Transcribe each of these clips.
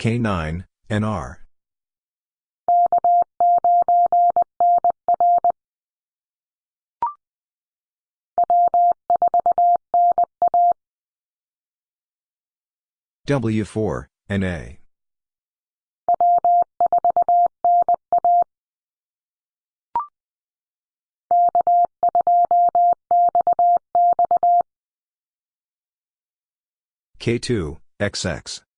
K9, NR. W4, NA. K2, XX.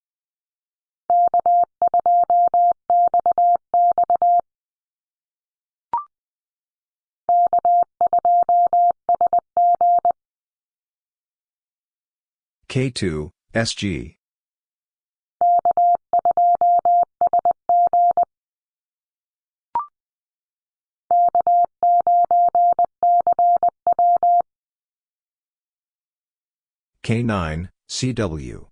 K2, SG. K9, CW.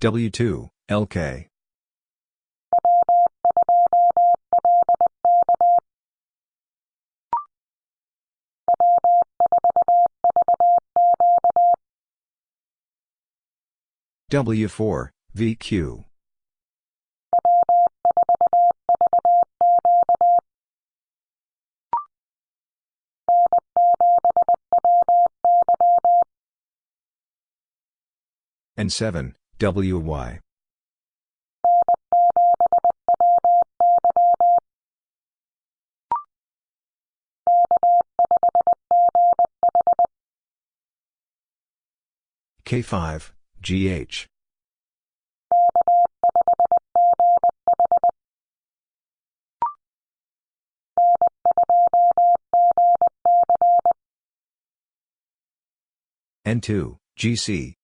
W2, LK. W4, VQ. And 7, WY. K5, GH. N2, GC.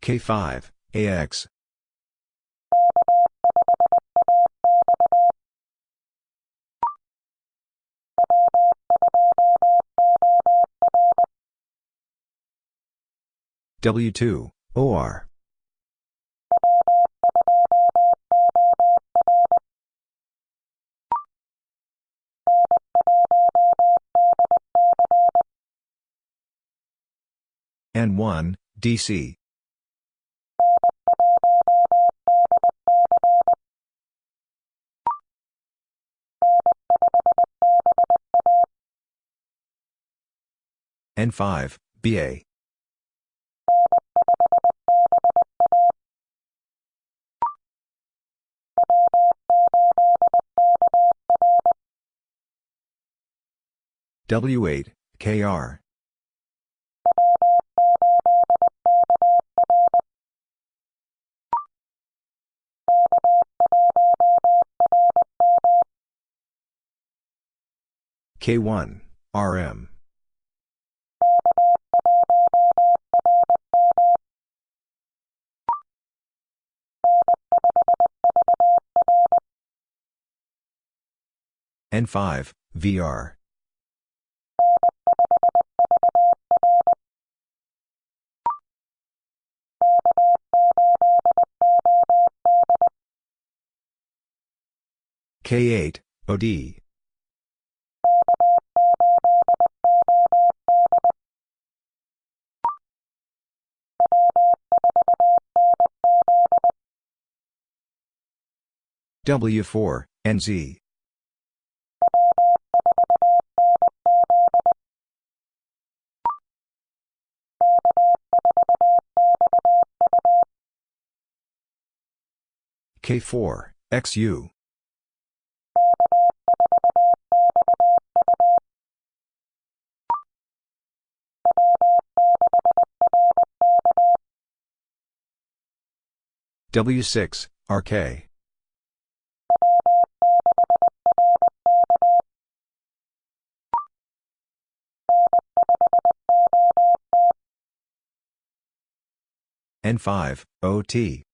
K5, AX. W2, OR. N1, DC. N5, BA. W8, KR. K1, RM. N5, VR. K8, OD. W4, NZ. K4, XU. W6, RK. N5, OT.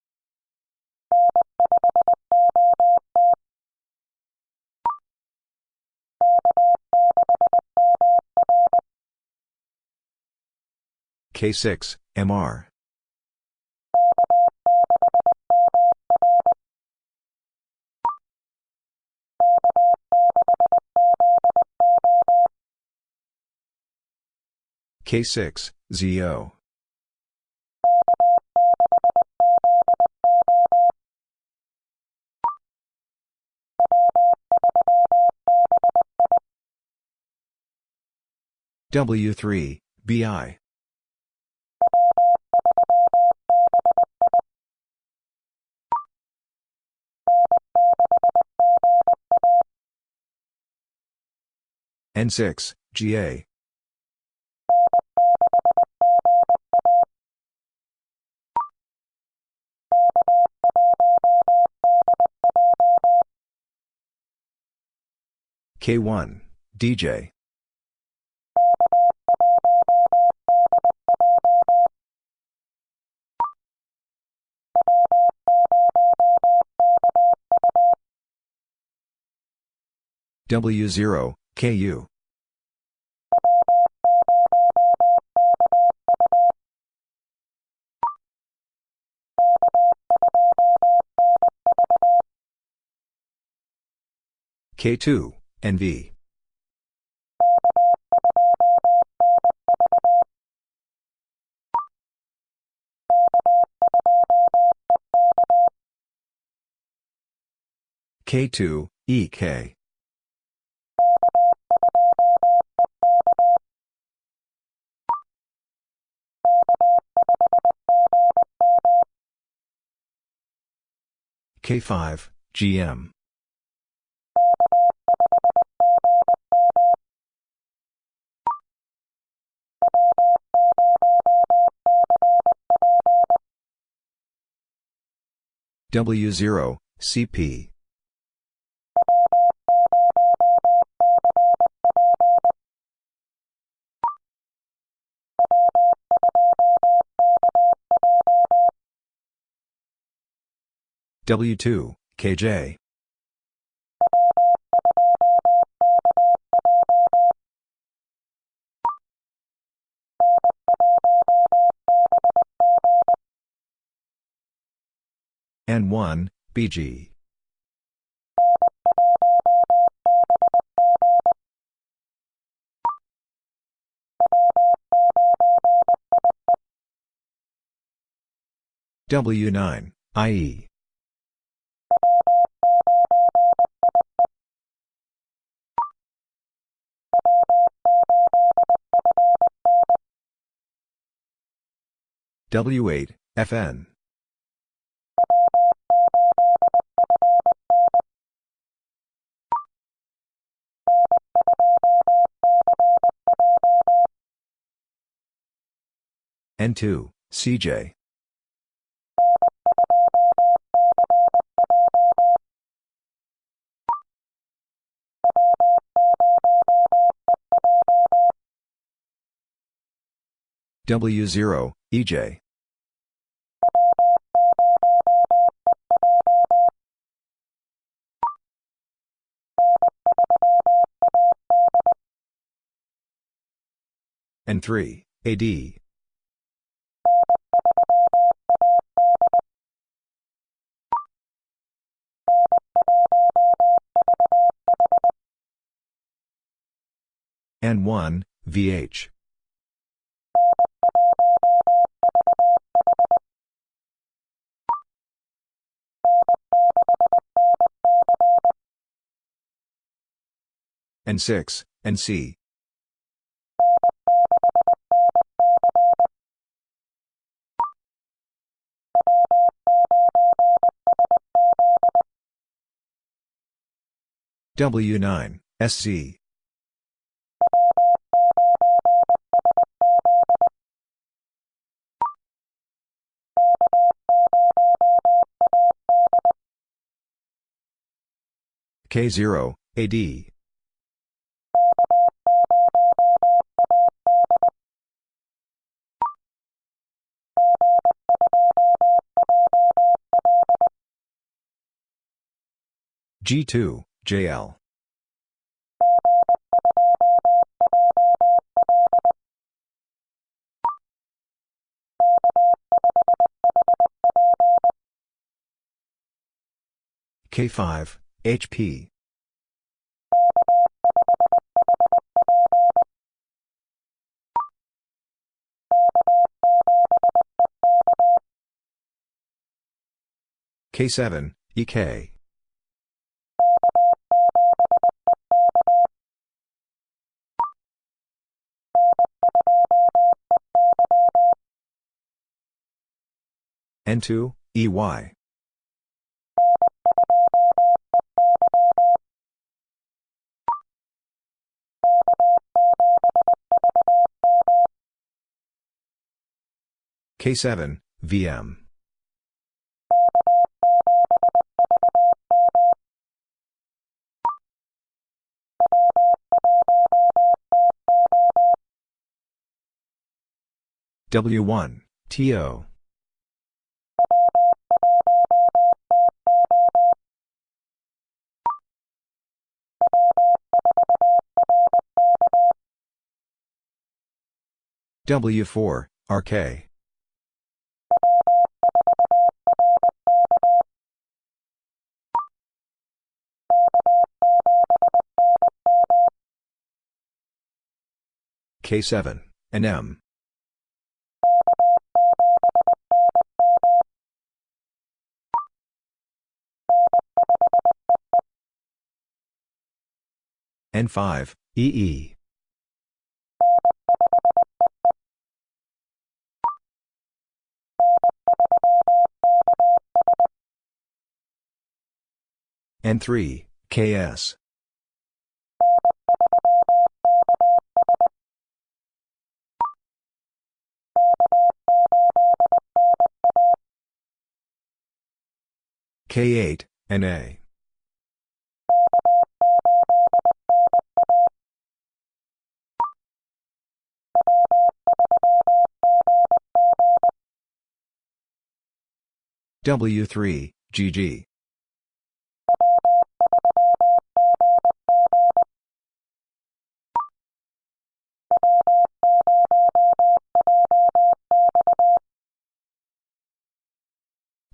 K6, MR. K6, ZO. W3, BI. N6, GA. K1, DJ. W0, KU. K2, NV. K2, EK. K5, GM. W0, CP. W2, KJ. N1, BG. W9, IE. W8, FN. N2, CJ. W0, EJ. and 3, AD. and 1, VH. N6, NC. W9, SC. K0, AD. G2, JL. K5, HP. K7, EK. N2, EY. K7, VM. W1, TO. W4, RK. K7, NM. N5, EE. N3, KS. K8, NA. W3, GG.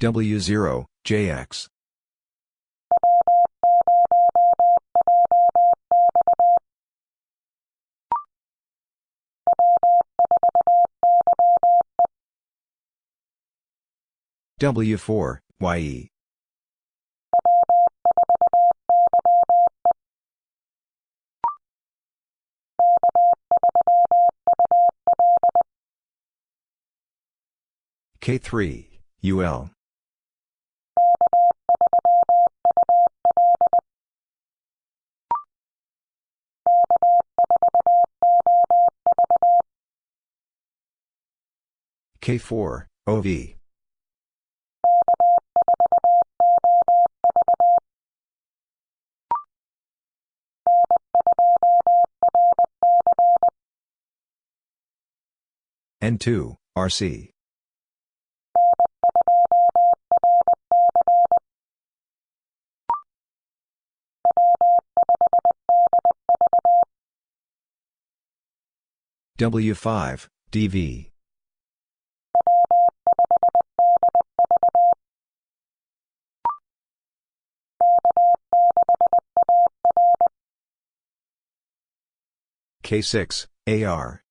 W0, JX. W4, YE. K3, UL. K4, OV. N2, RC. W5, DV. K6, AR.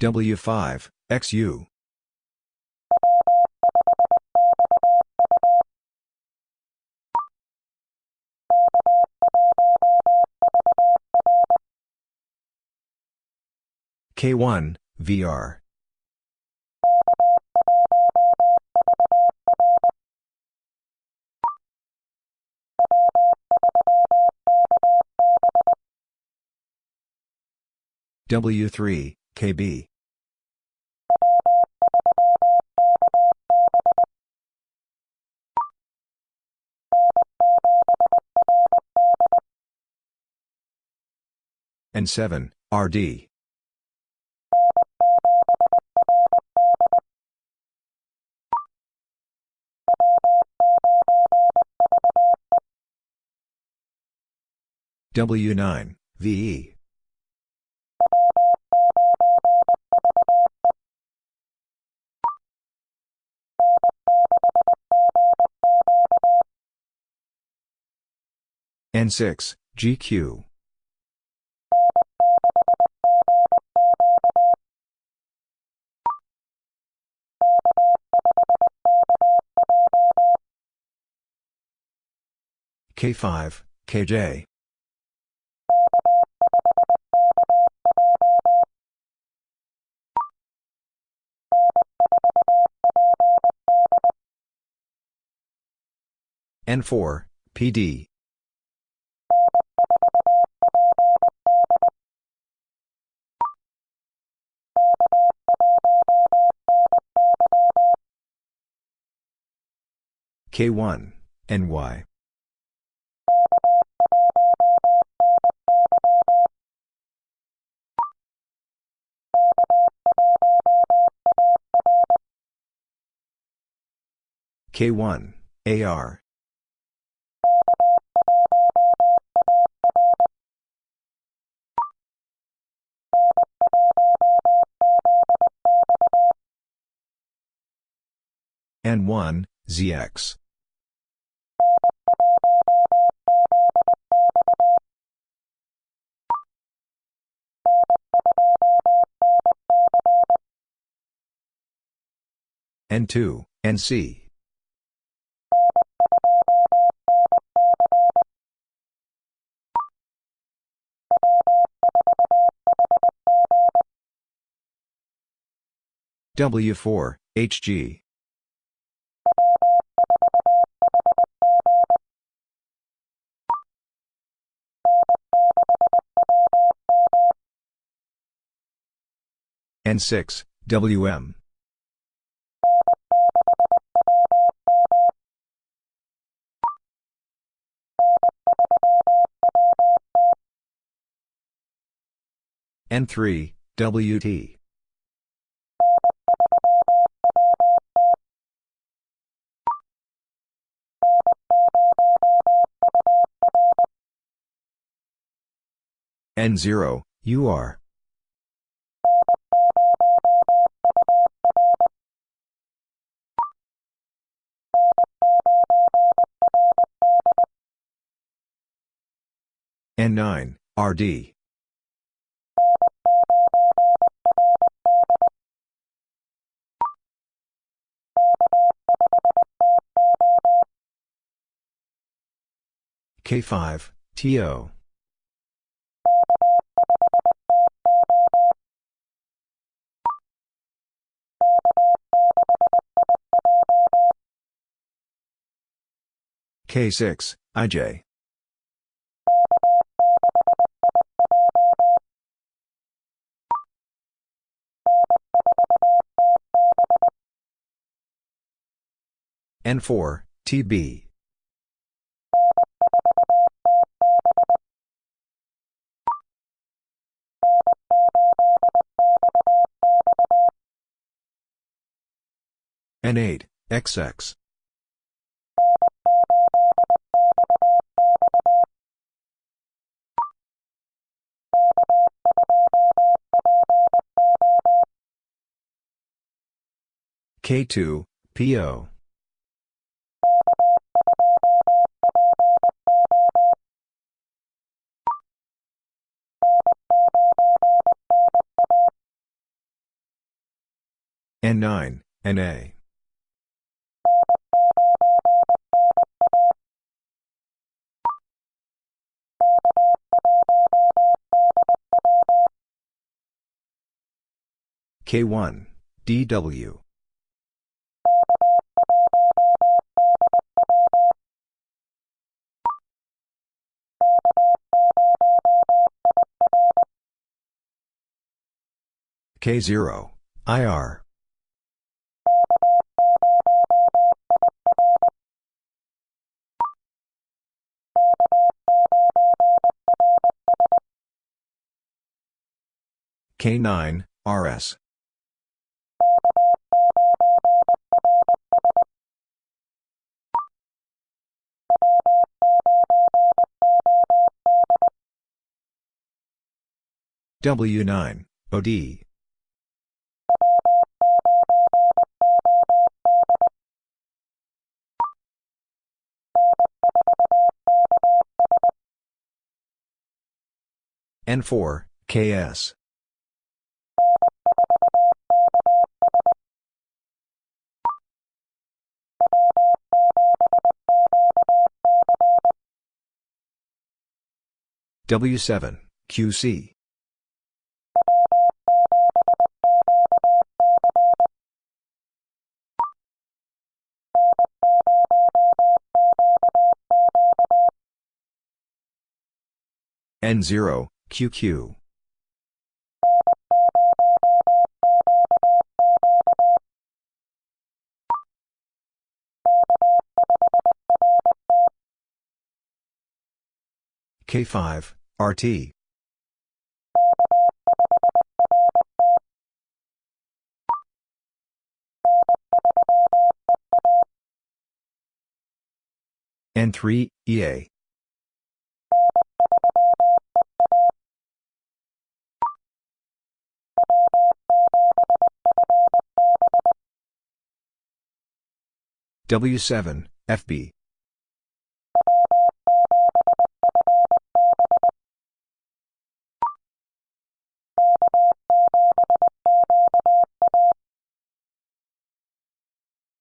W5, XU. K1, VR. W3, KB. N7, RD. W9, VE. N6, GQ. K5, KJ. N4, PD. K1, NY. K1, AR. N1, ZX. N2, NC. W4, HG. N6, WM. N3, WT. N0, UR. N9, RD. K5, TO. K6, IJ. N4, TB. N8, XX. K2, PO. N9, NA. K1, DW. K0, IR. K9, RS. W9, OD. N4, KS. W7, QC. N0, QQ. K5, RT. N3, EA. W7, FB.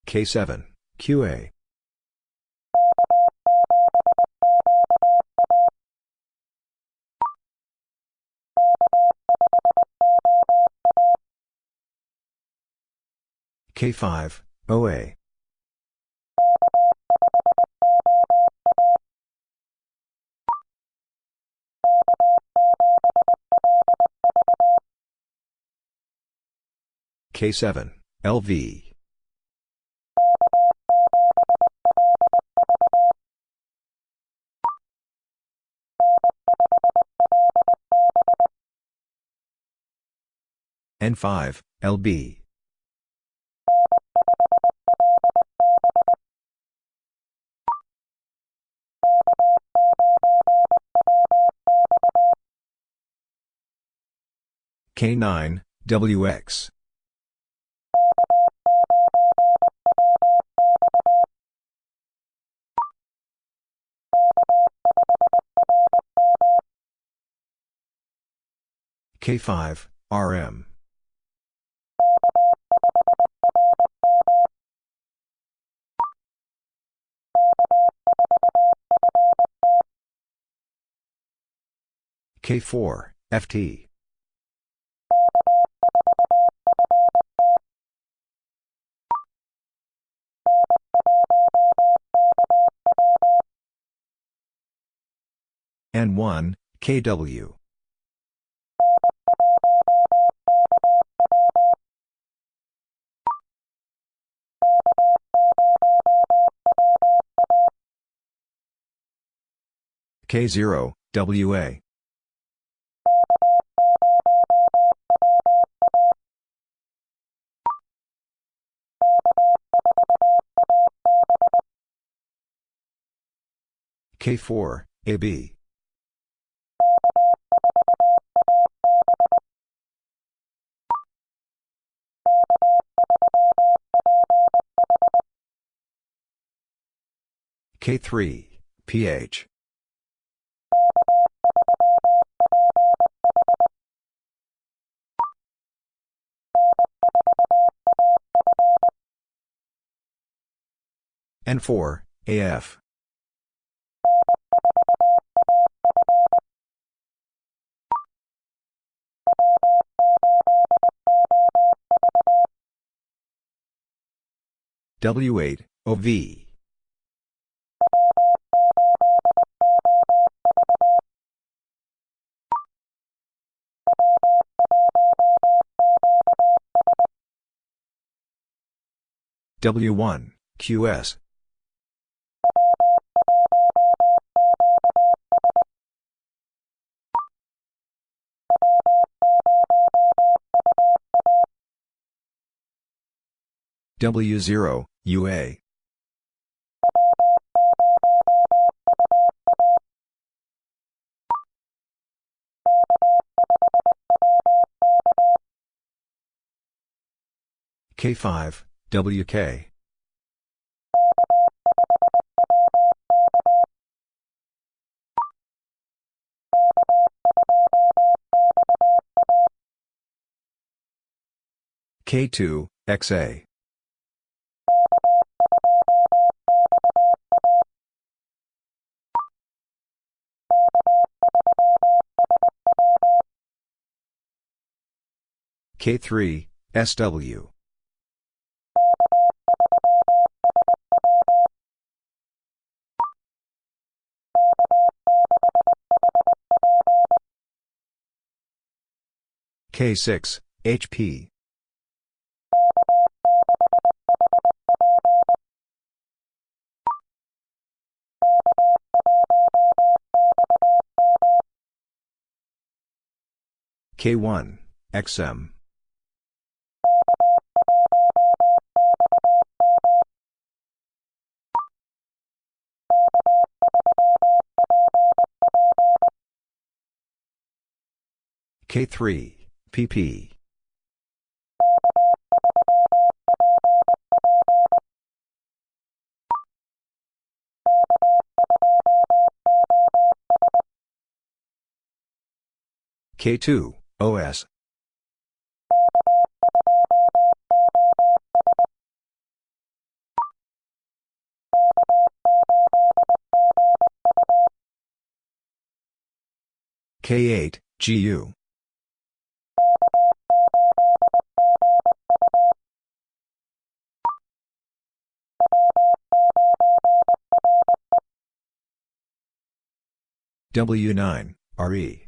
K7, QA. K5, OA. K7, LV. N5, LB. K9, WX. K5, RM. K4, FT. N1, KW. K0, WA. K4, AB. K3, PH. N4, AF. W8, OV. W1, QS. W0, UA. K5, WK. K2, XA. K3, SW. K6, HP. K1, XM. K3, PP. K2, OS. K8, GU. W9, RE.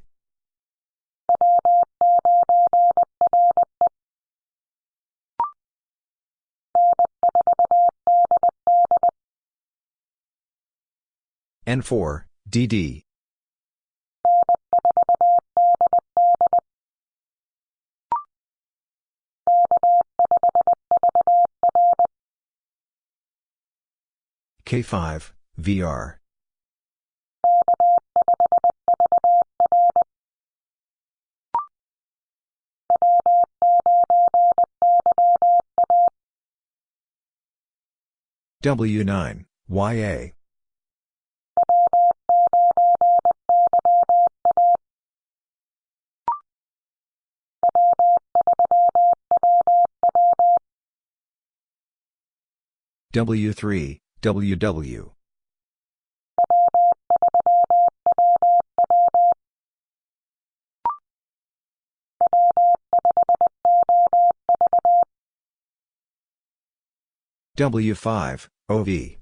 N4, DD. K5, VR. W9, YA. W3, WW. W5, OV.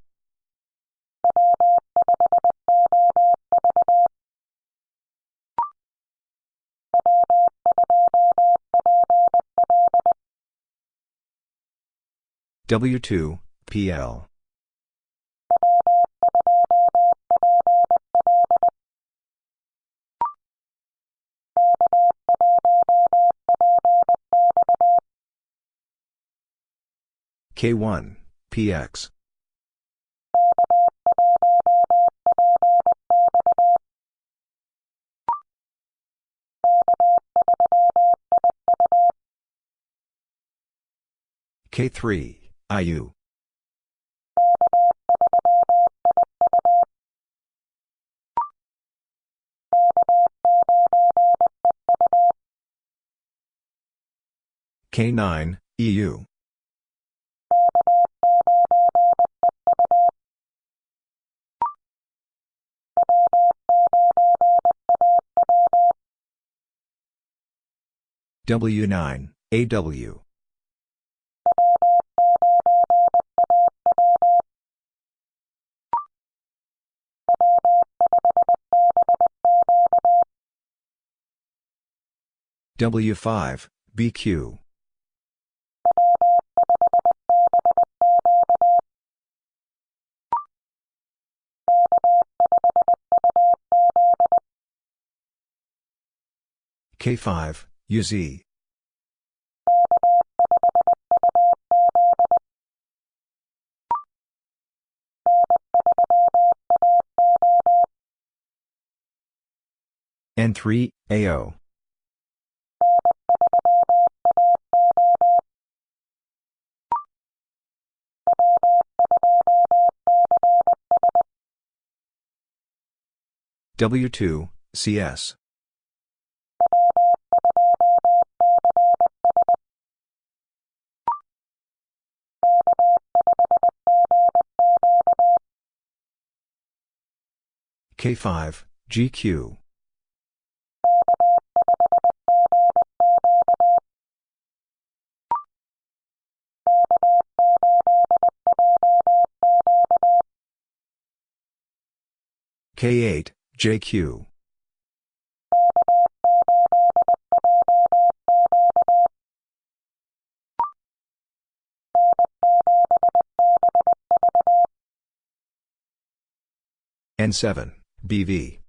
W2, PL. K1, PX. K3, IU. K9, EU. W9, AW. W5, BQ. K5, UZ. N3, AO. W2, CS. K5, GQ. K8, JQ. N7, BV.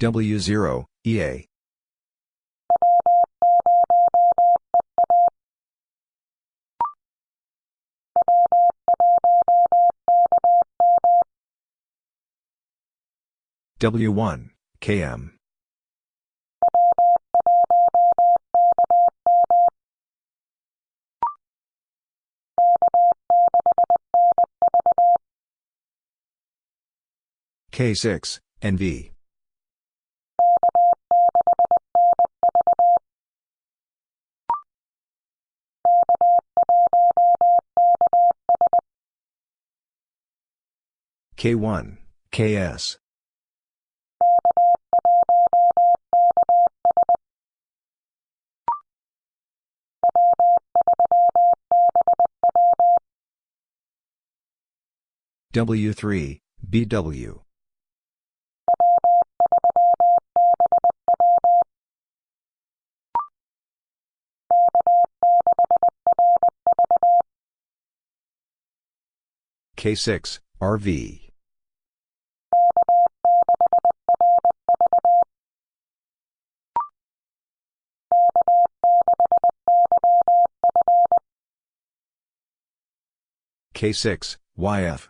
W0, EA. W1, KM. K6, NV. K1, KS. W3, BW. K6, RV. K6, YF.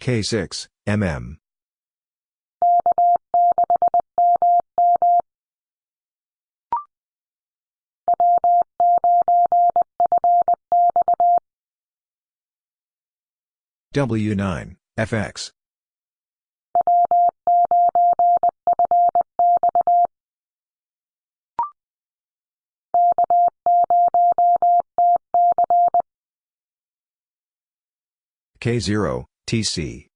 K6, MM. W9, FX. K0, TC.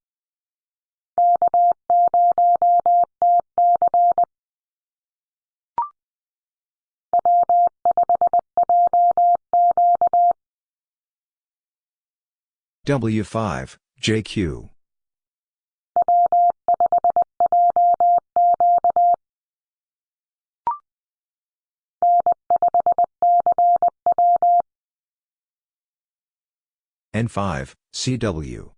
W5, JQ. N5, CW.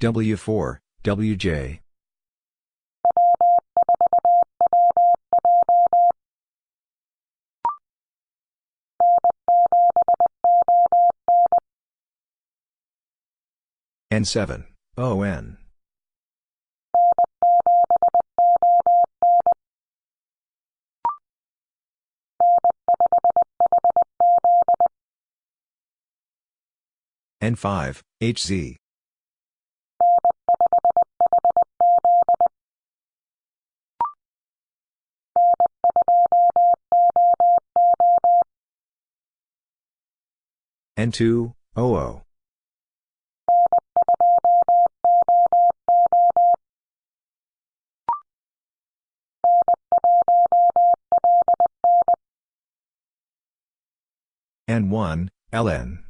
W4, WJ. N7, ON. N5, HZ. N2, OO. N1, LN.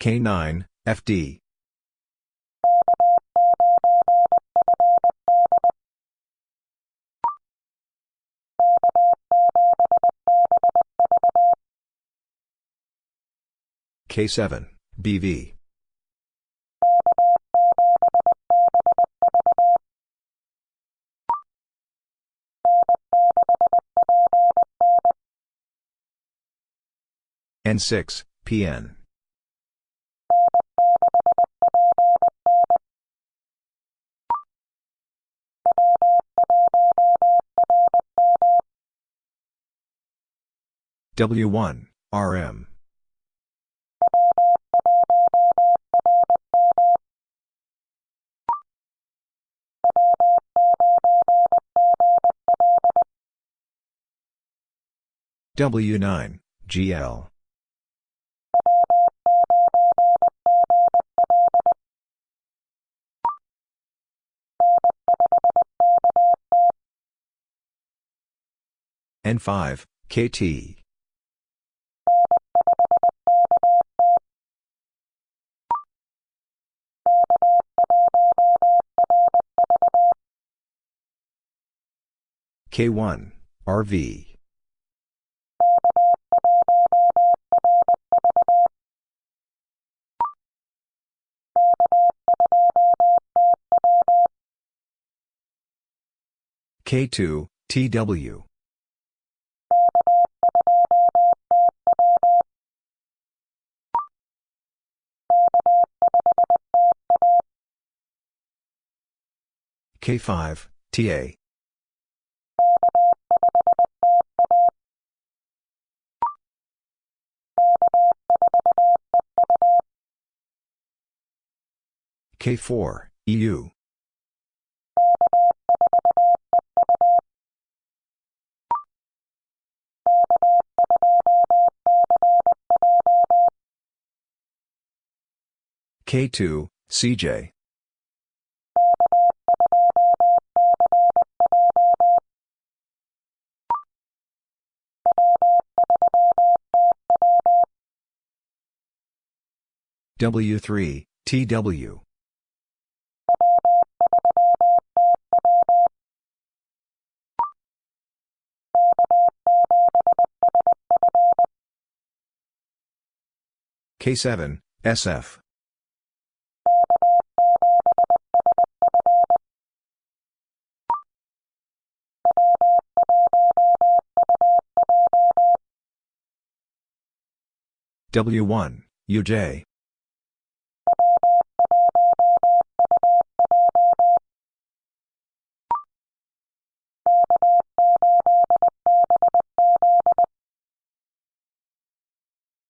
K9, FD. K7, BV. N6, PN. W1, RM. W9, GL. N5, KT. K1, RV. K2, TW. K5, TA. K4, EU. K2, CJ. W3, TW. K7, SF. W1, UJ.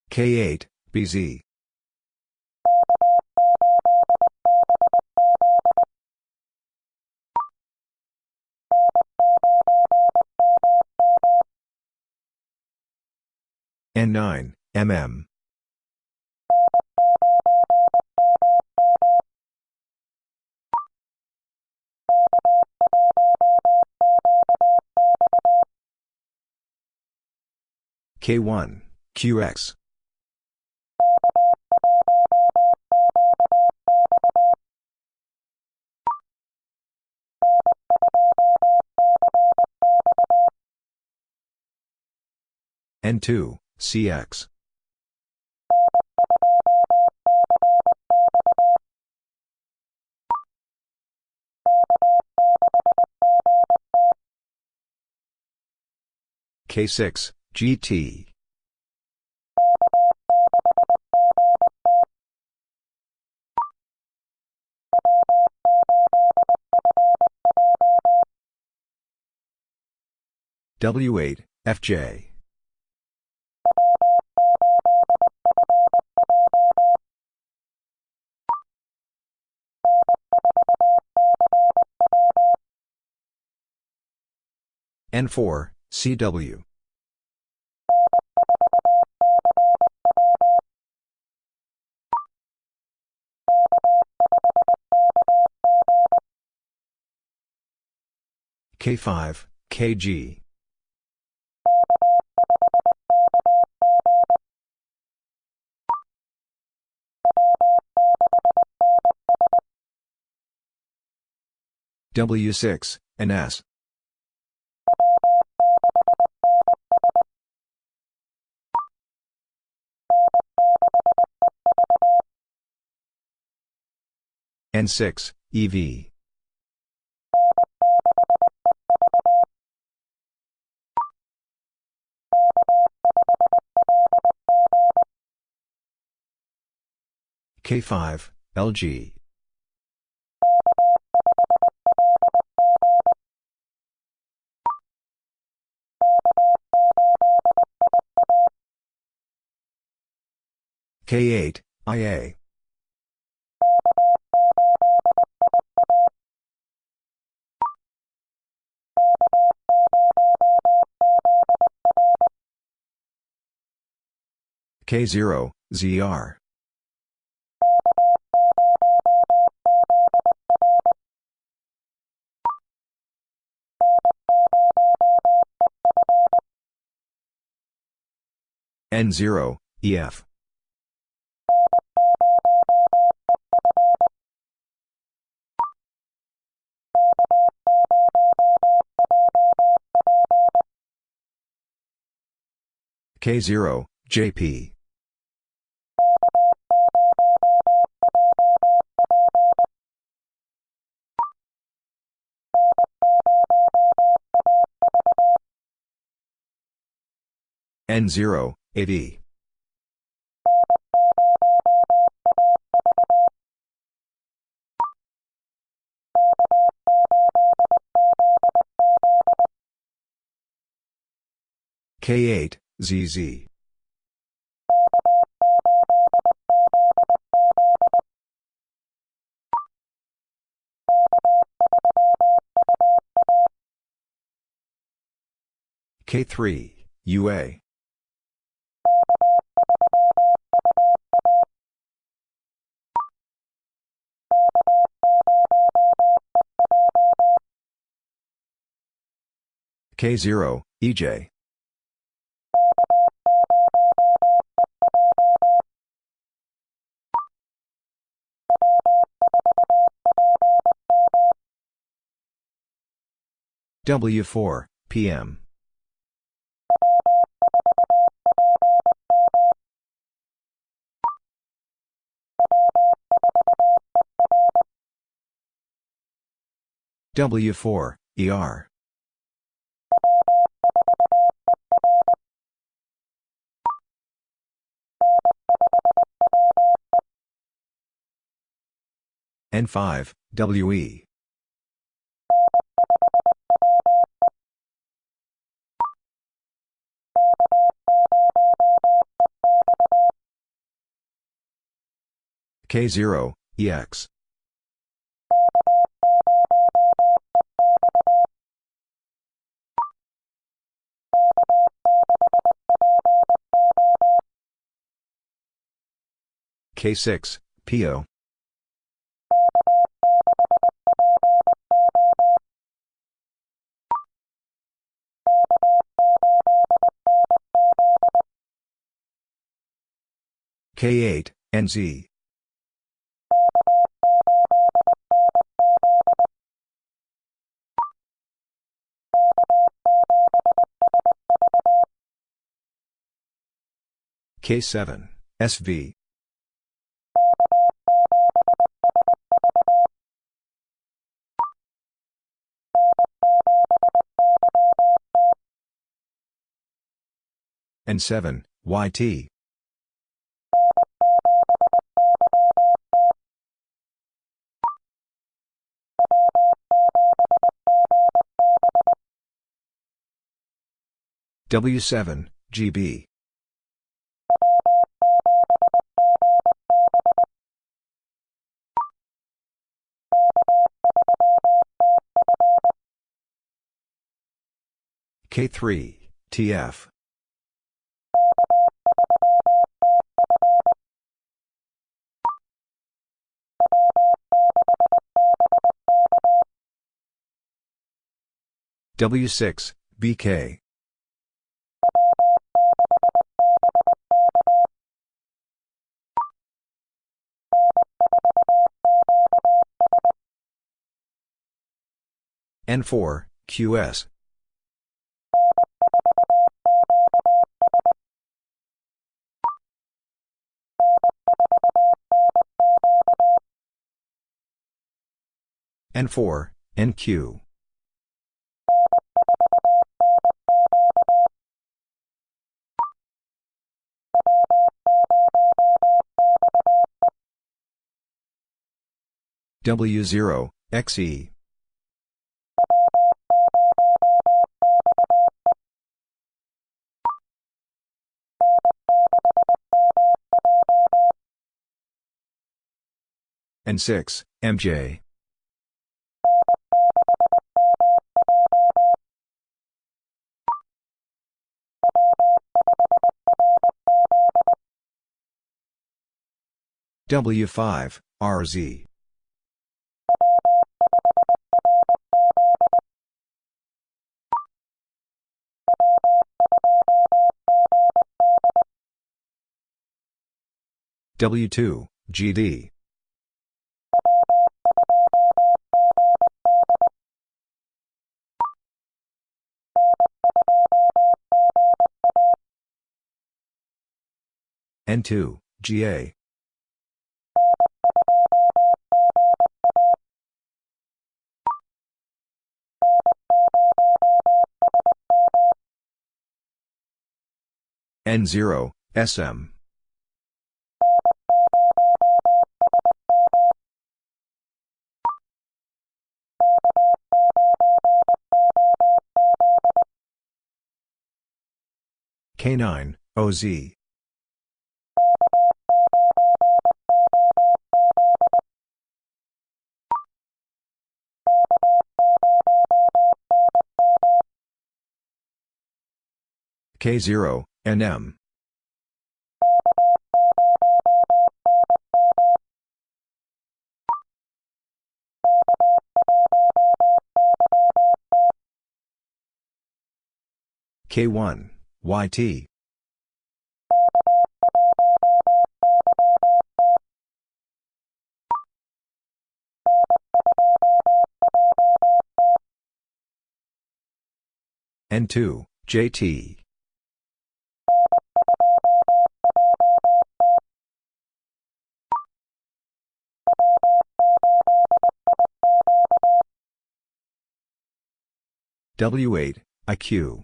K8, BZ. N9, MM. K1, QX. N2, CX. K6, GT. W8, FJ. N4, CW. K5, KG. W6, NS. N6, EV. K5, LG. K8, IA. K0, ZR. N0, EF. K0, JP. N0, AD. K8, ZZ. K3, UA. K0, EJ. W4, PM. W4, ER. N5, WE. K0, EX. K6, PO. K8, NZ. K7, SV. N7, YT. W7, GB. K3, TF. W6, BK. N4, QS. N4, NQ. W0, XE. N6, MJ. W5, RZ. W2, GD. N2, GA. N0, SM. K9, OZ. K0, NM. K1, YT. N2, JT. W8, IQ.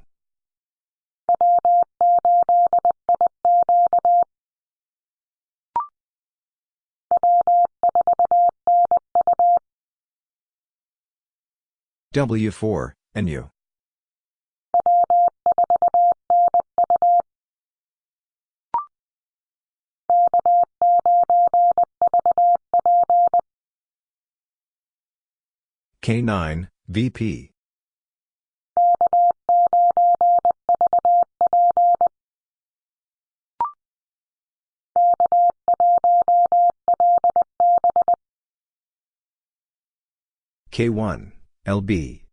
W4, NU. K9, VP. K1, LB.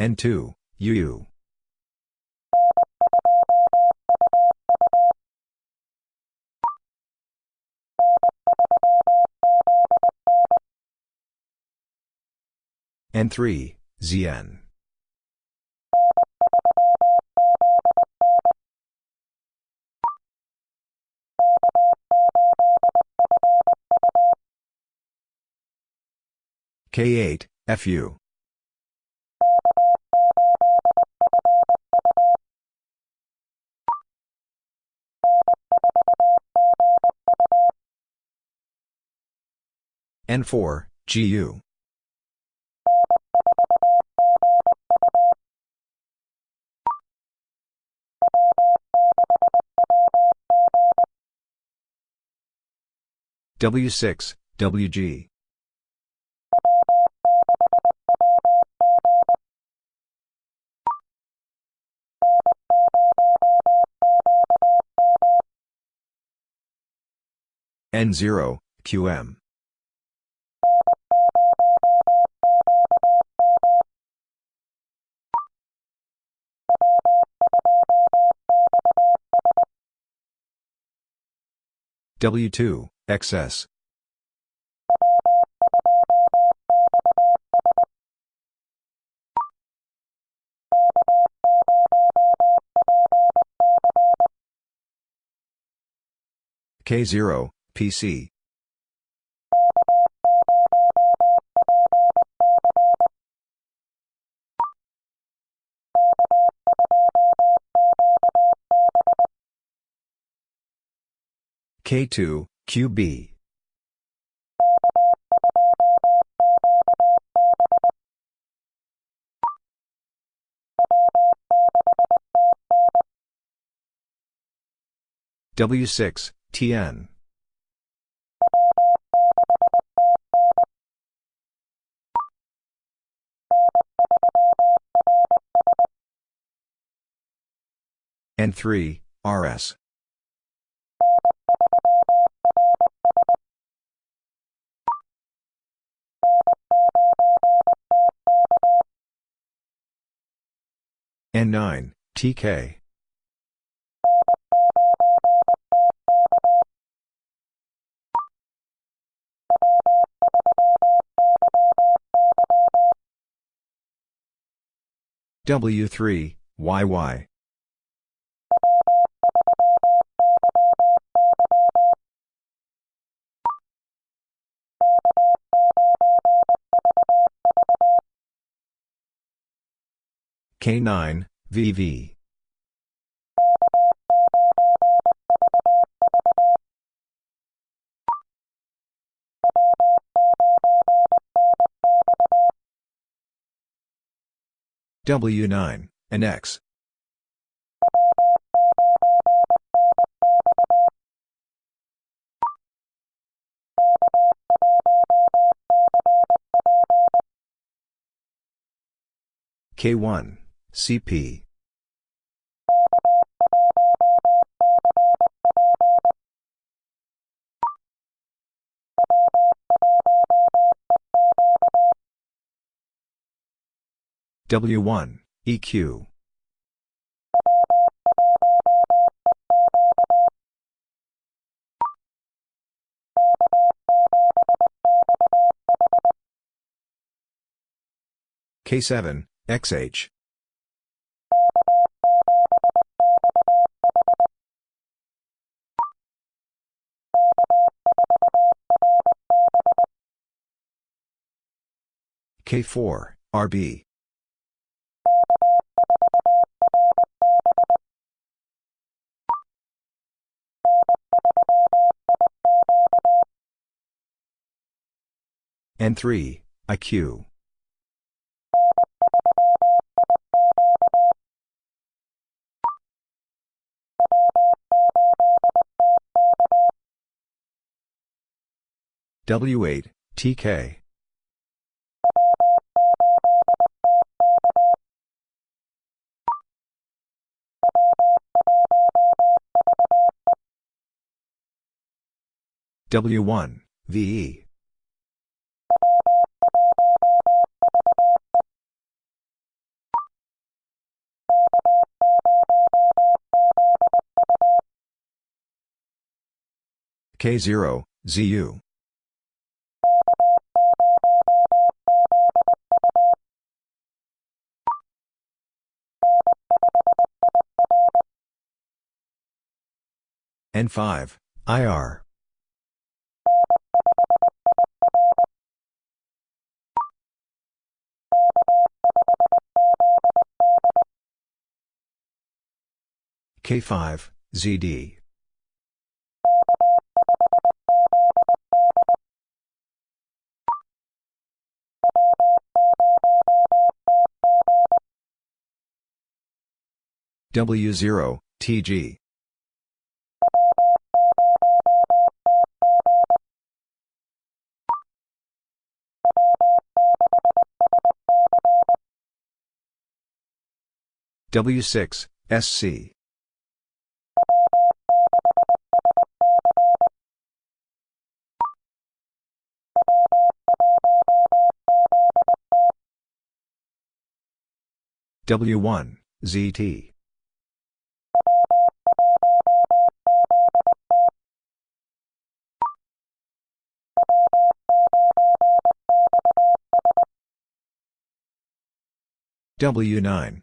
N2, UU. N3, ZN. K8, FU. N4, GU. W6, WG. N0, QM. W2, XS. K0, PC. K2, QB. W6, TN. N3, RS. N9, TK. W3, YY. K9, VV. W9, and X. K1, CP. W1, EQ. K7, XH. K4, RB. N3, IQ. W8, TK. W1, VE. K0, ZU. N5, IR. K5, ZD. W0, TG. W6, SC. W1, ZT. W9,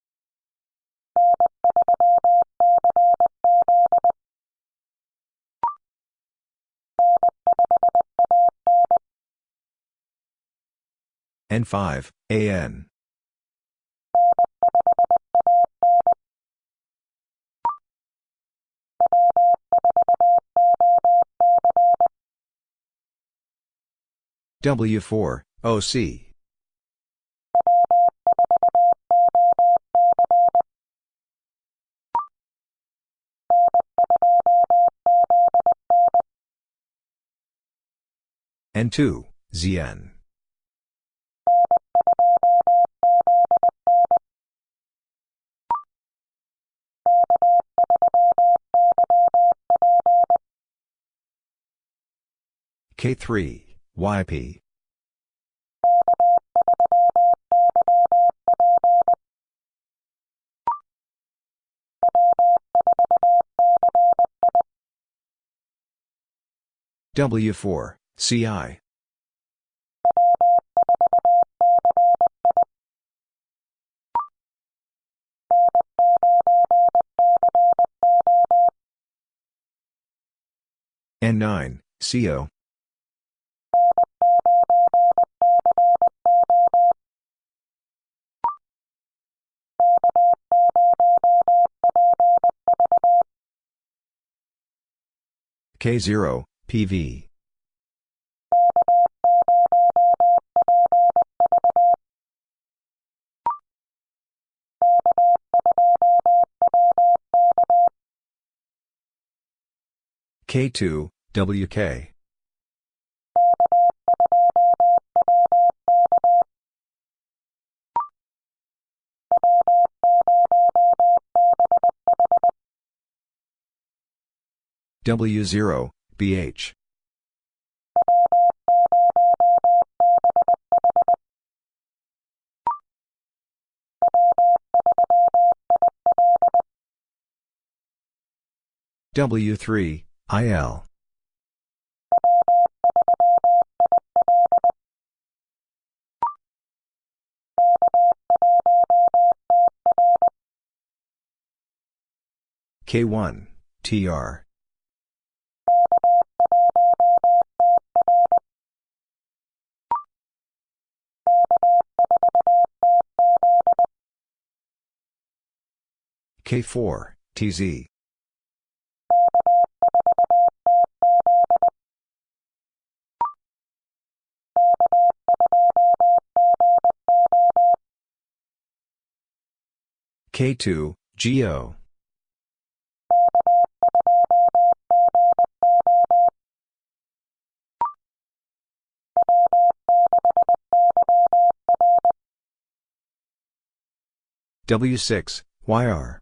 N5, AN. W4, OC. N2, ZN. K3, YP. W4, CI. N9, CO. K0, PV. K2, WK. W0, BH. W3, IL. K1, TR. K4, TZ. K2, GO. W6, YR.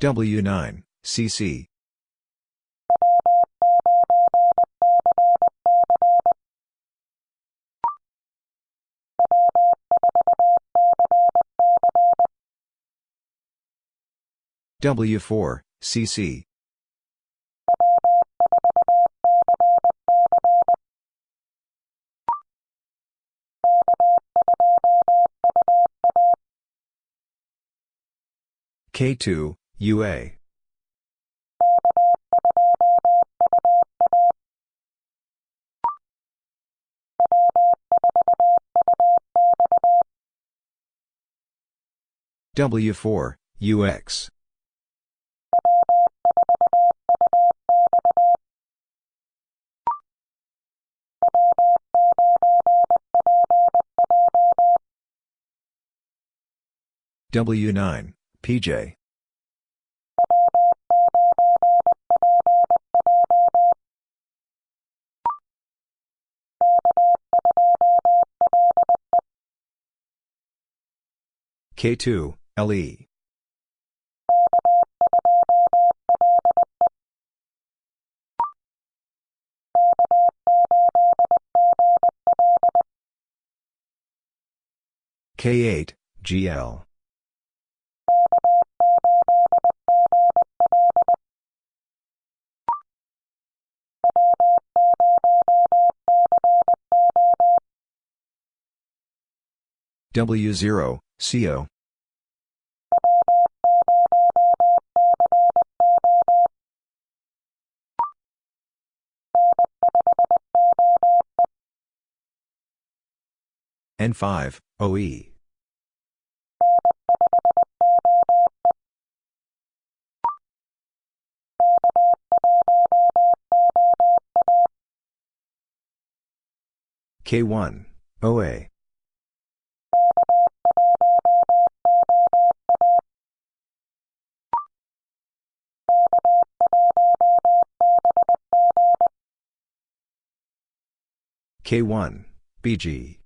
W9, CC. W4, CC. K2, UA. W4, UX. W9, PJ. K2, LE. K8, GL. W0, CO. N5, OE. K1, OA. K1, BG.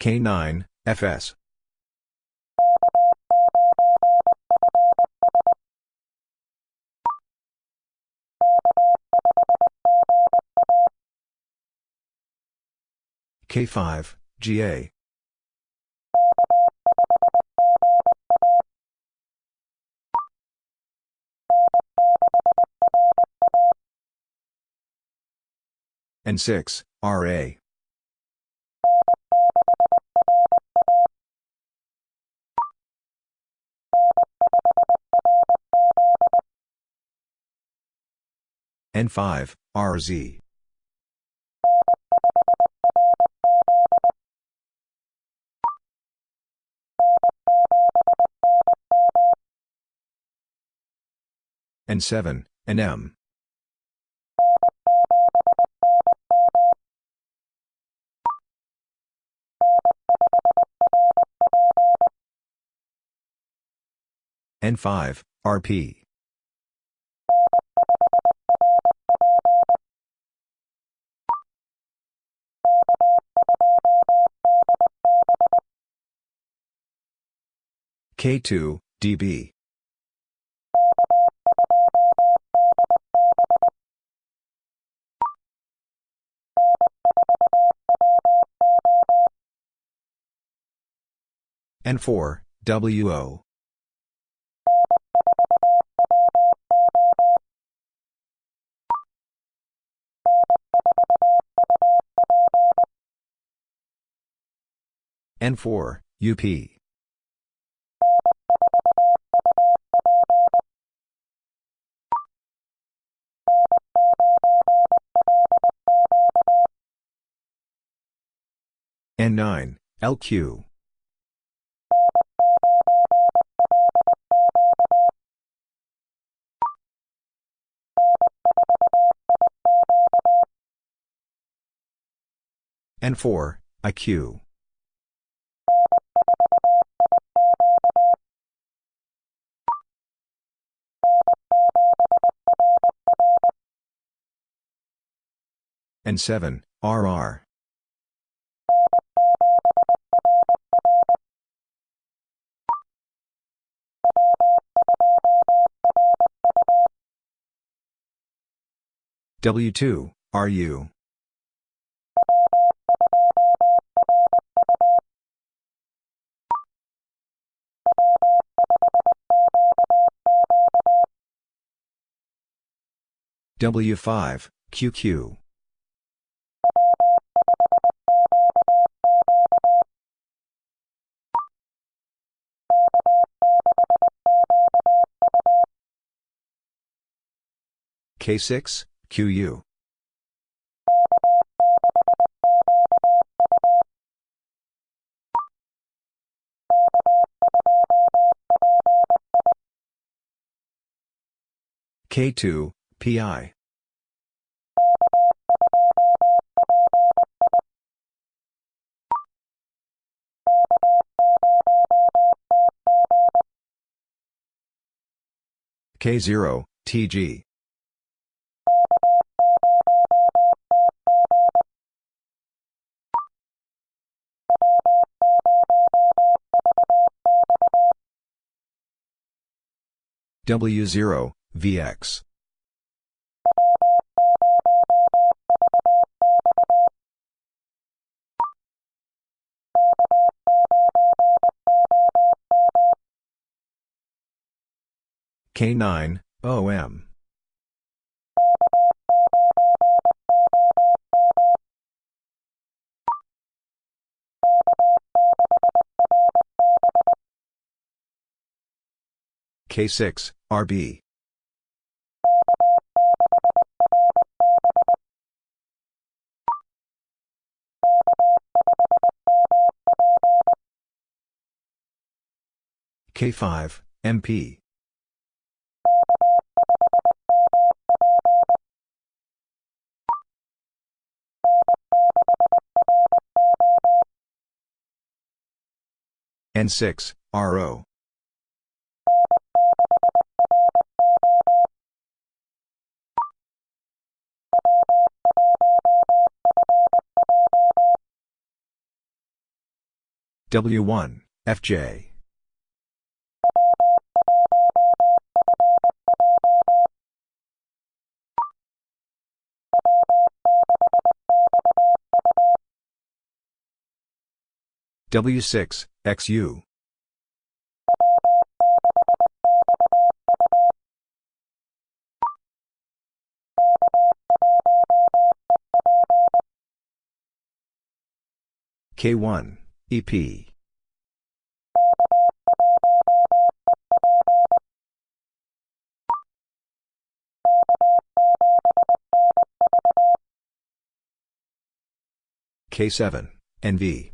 K9, FS. K5, GA. N6, RA. N5, RZ. N7, NM. N5, RP. K2, DB. N4, WO. N4, UP. N9, LQ. N4, IQ. N7, RR. W2, RU. W5, QQ. K6, QU. K2, PI. K0, TG. W0, VX. K9, OM. K6, RB. K5, MP. N6, RO. W1, FJ. W6, XU. K1, EP. K7, NV.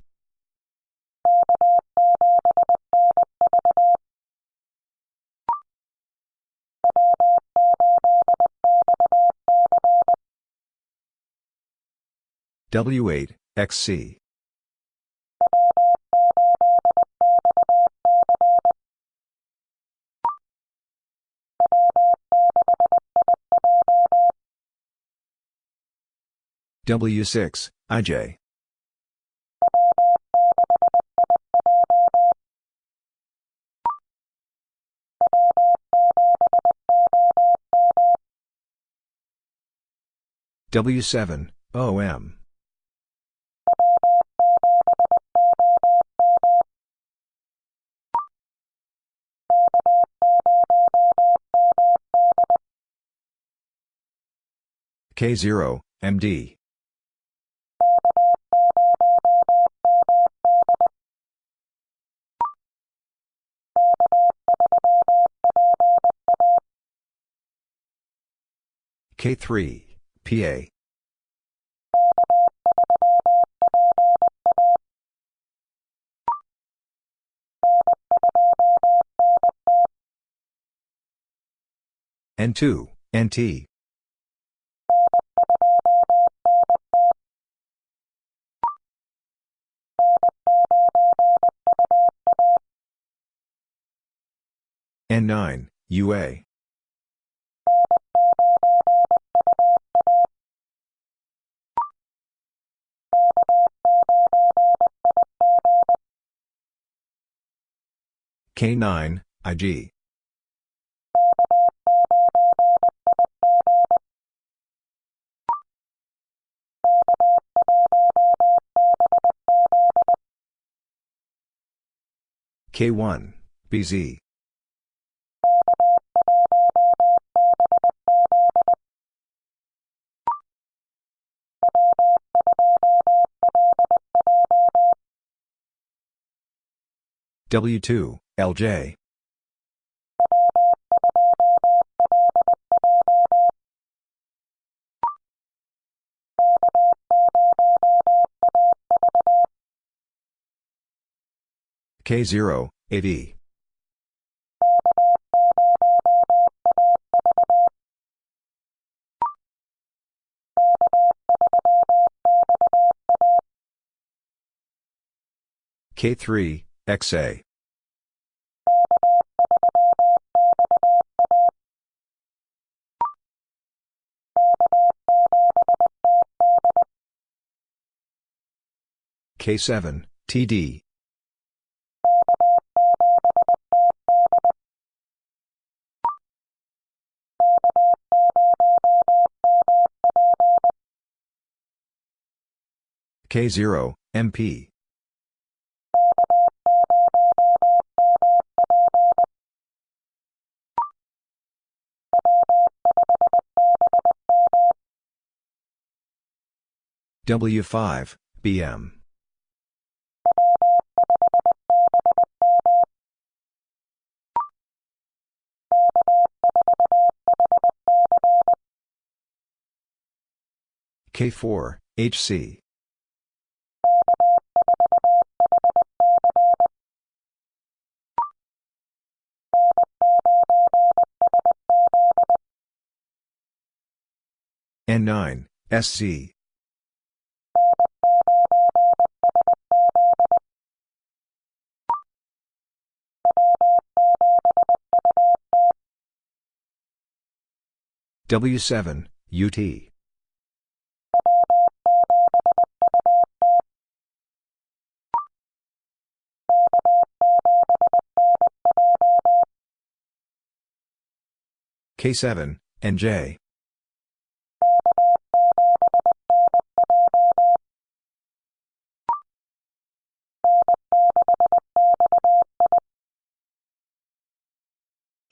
W8, XC. W6, IJ. W7, OM. K0, MD. K3, PA. N2, NT. N9, UA. K9, IG. K1, BZ. W2, LJ. K0, AV. K3, XA. K7, TD. K0, MP. W5, BM. K4, HC. N9, SC. W7, UT. K7, NJ.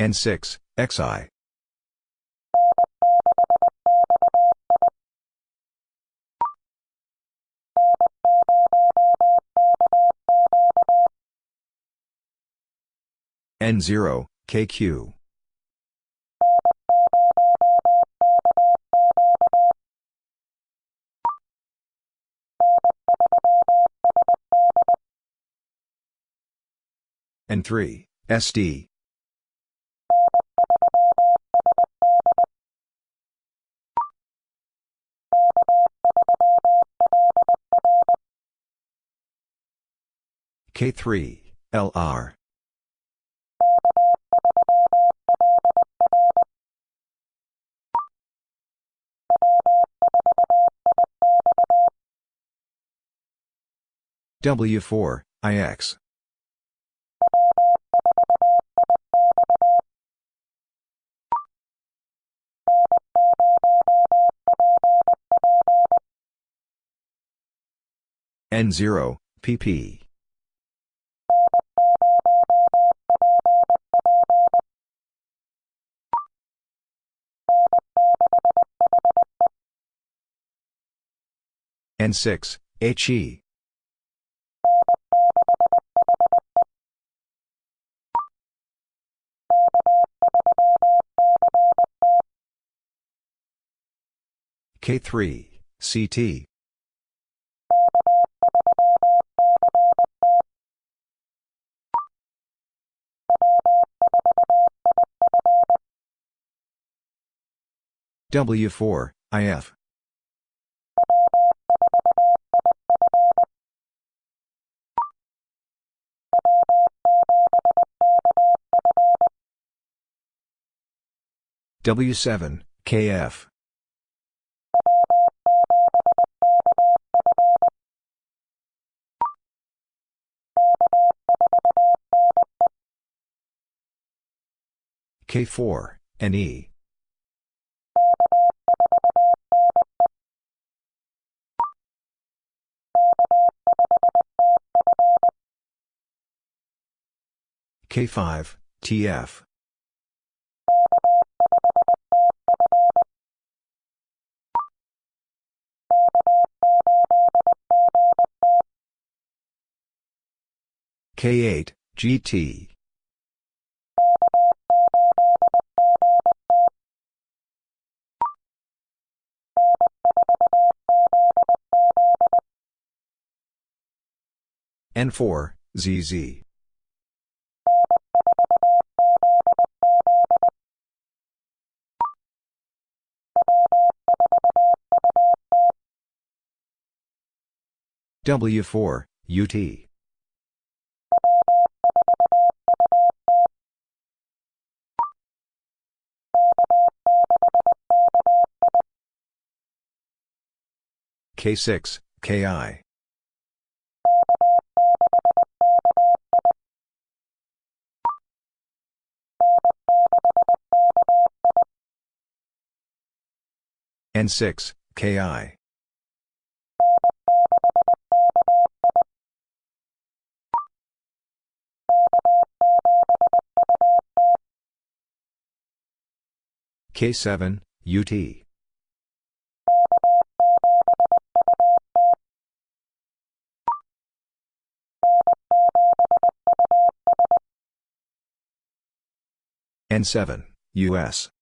N6, XI. N0, KQ. N3, SD. K3, LR. W4, IX. N0, PP. N6, HE. K3, CT. W4, IF. W7, KF. K4, NE. K5, TF. K8, GT. N4, ZZ. W4, UT. K6, KI. N6, KI. K7, UT. N7, US.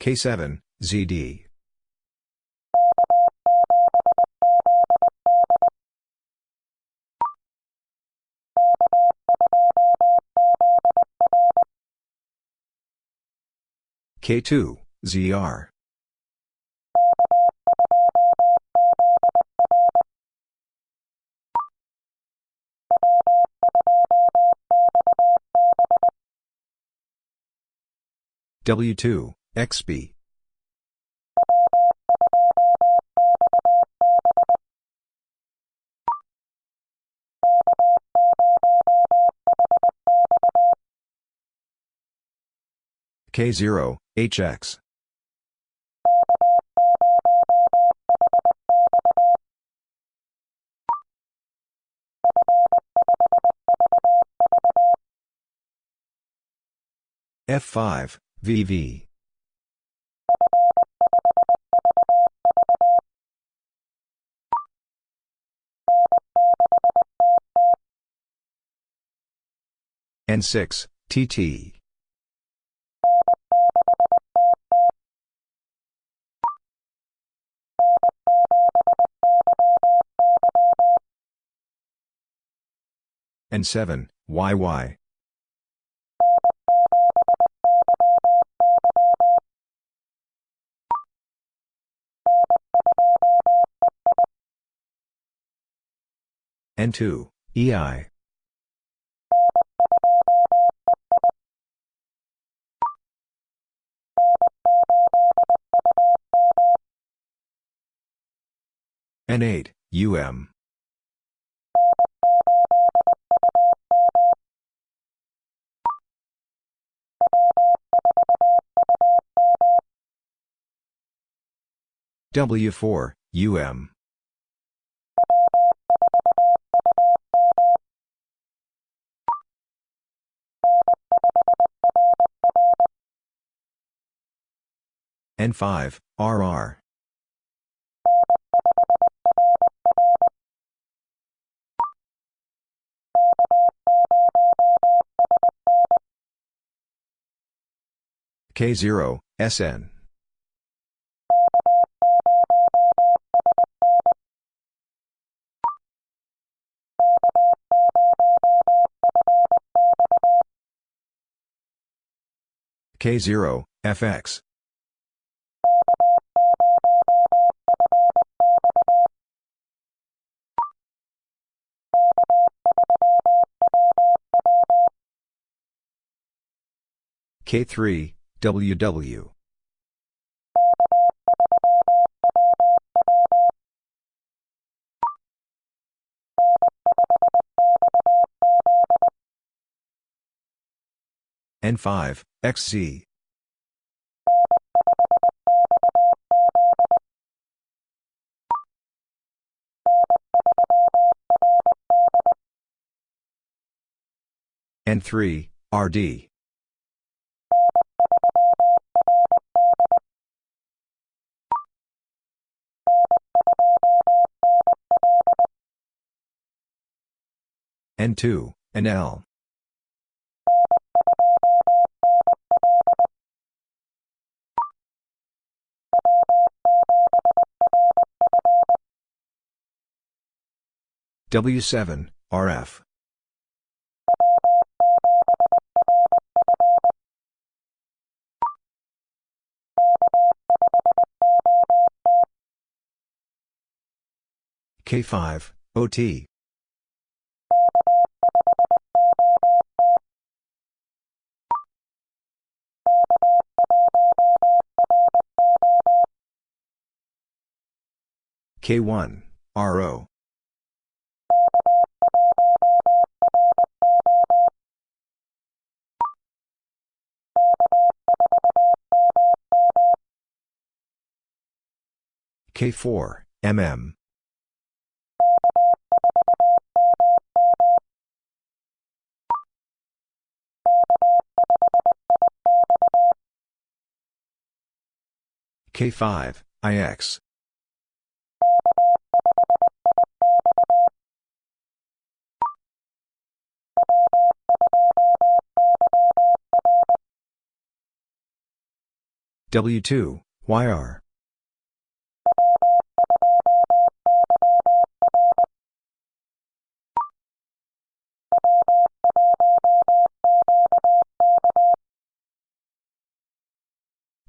K7, ZD. K2, ZR. W2, XB. K0, HX. F5, VV. N6, TT. N7, YY. N2, EI. N8, UM. W4, UM. N5, RR. K0, SN. K0, FX. K3, WW. N5, XZ. N3, RD. N2, NL. W7, RF. K5, OT. K1, RO. K4, MM. K5, IX. W2, YR.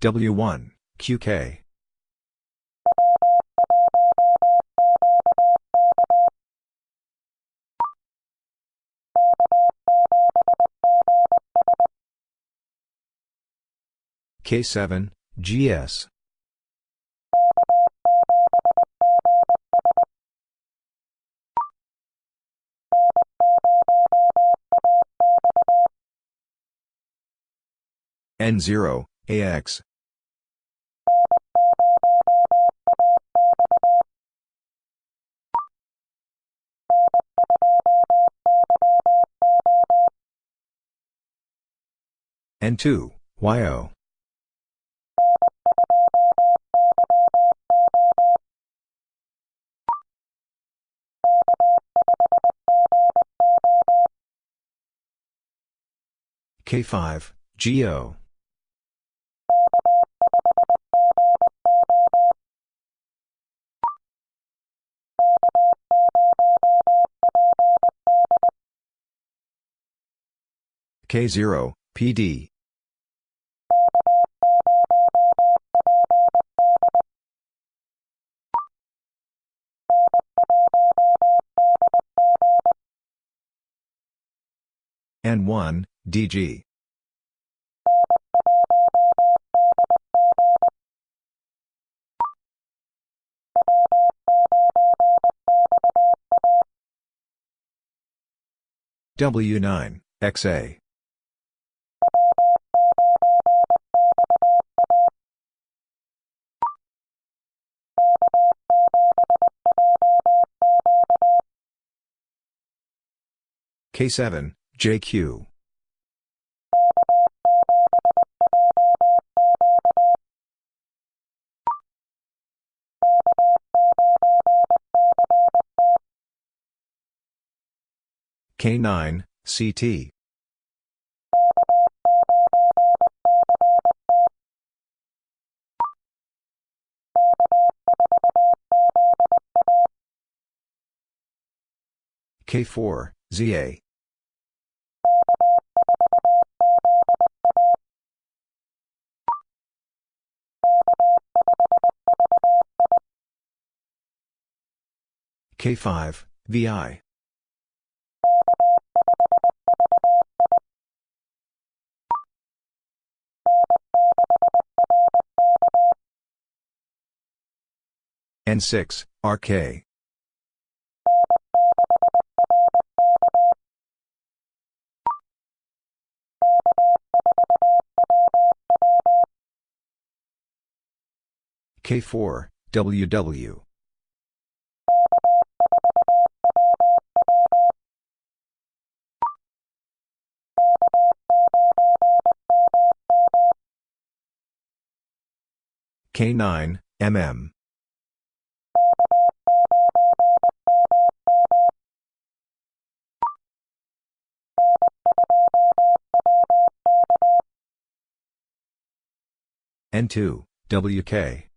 W1, QK. K7, GS. N0, AX. N2, YO. K5, GO. K0, PD. N1, DG. W9, XA. K7, JQ. K9, CT. K4, ZA. K5, VI. N6, RK. K4, WW. K9, MM. N2, WK.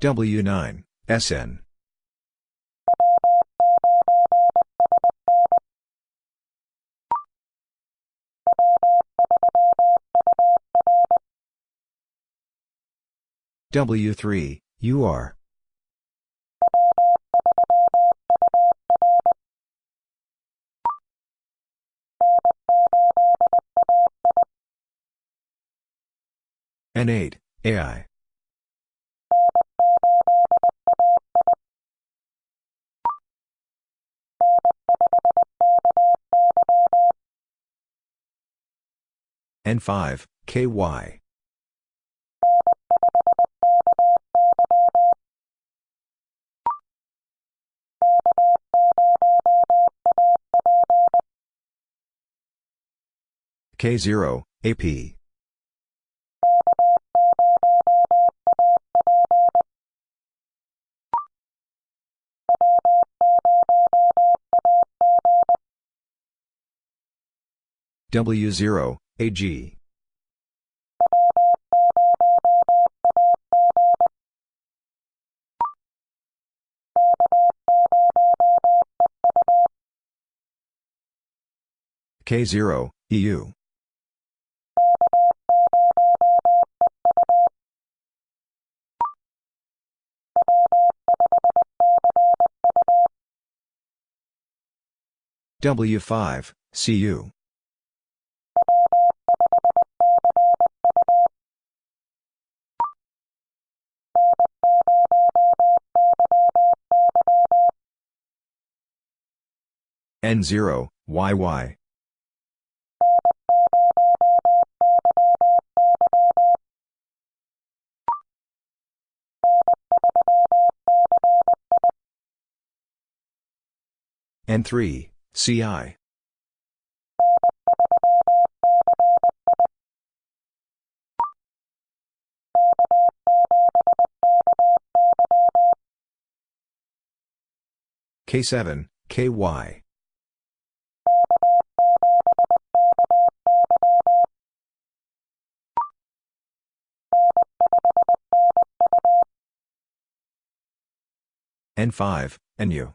W9, SN. W3, UR. N8, AI. N5, KY. K0, AP. W0, AG. K0, EU. W5, CU. N0, YY. N3, CI. K7, KY. N5, NU.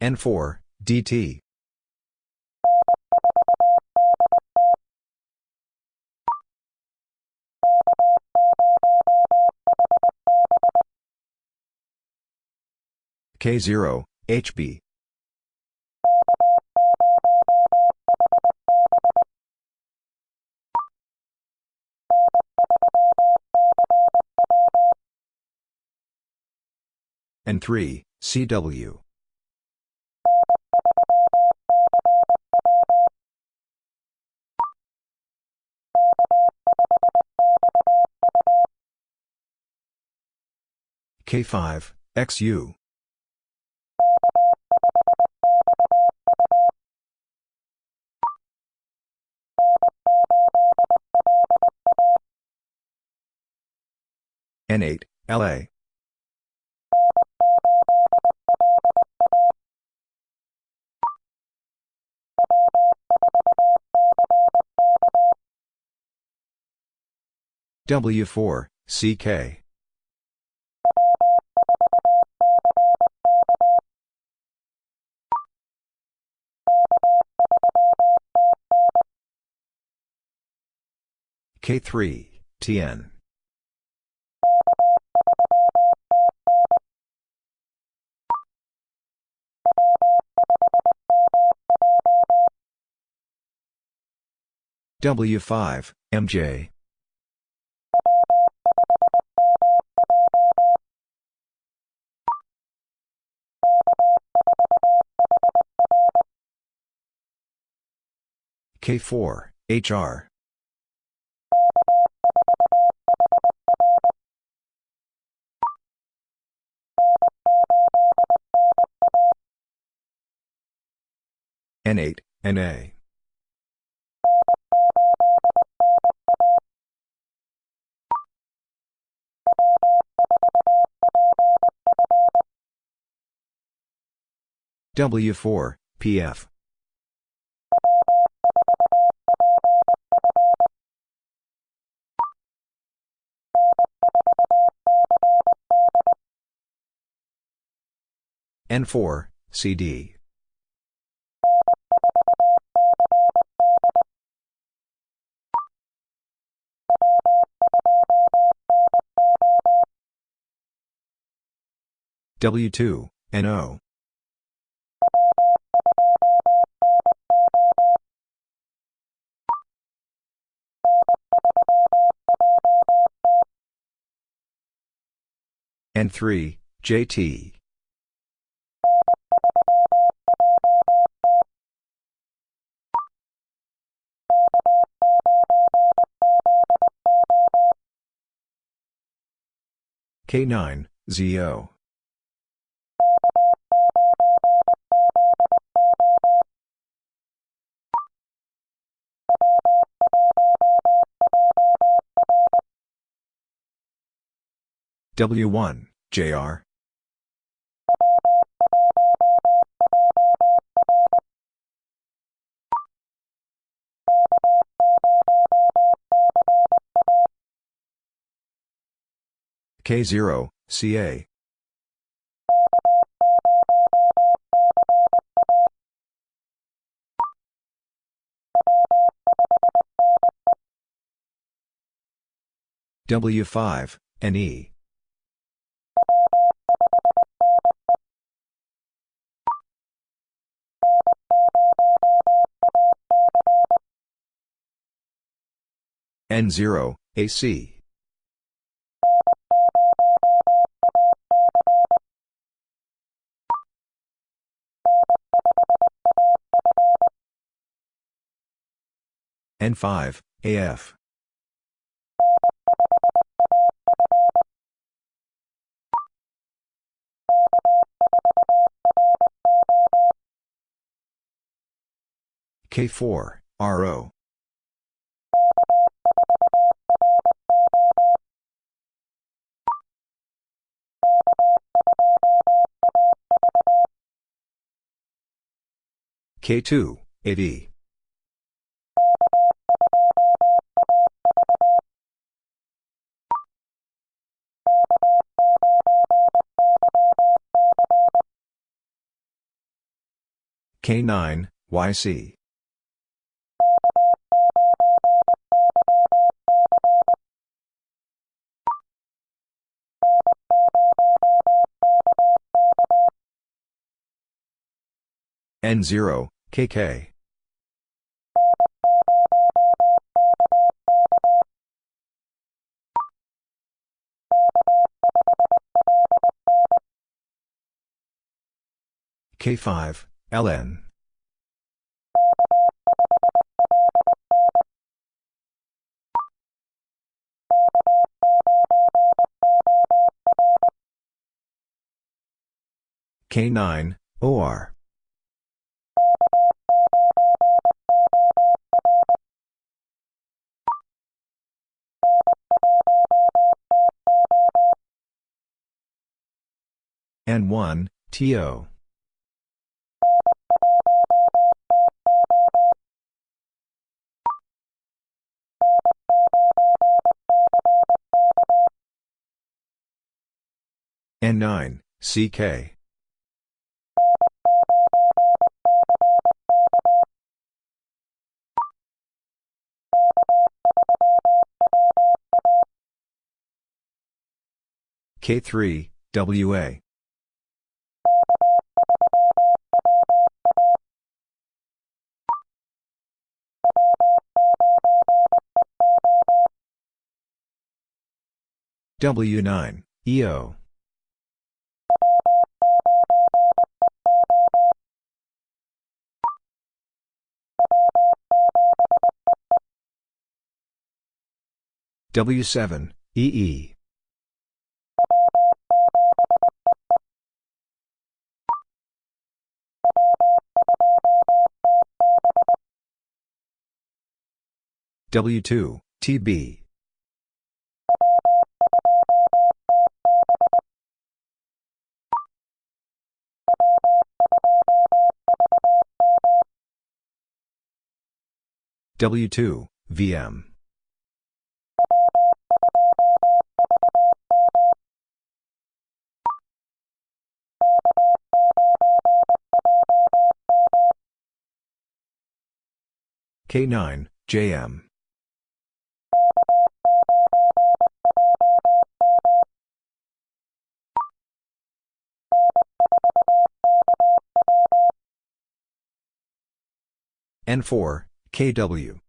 N4, DT. K0, HB. N3, CW. K5, XU. N8, LA. W4, CK. K3, TN. W5, MJ. K4, HR. N8, NA. W4, PF. N4, CD. W2, NO. N3, JT. K9, ZO. W1, JR. K0, CA. W5, NE. N0, AC. N5, AF. K4, RO. K2, AD. K9, YC. N0, KK. K5, LN. K9, OR. N1, TO. N9, CK. K3, WA. W9, EO. W7, EE. W2, TB. W2, VM. K9, JM. N4, KW.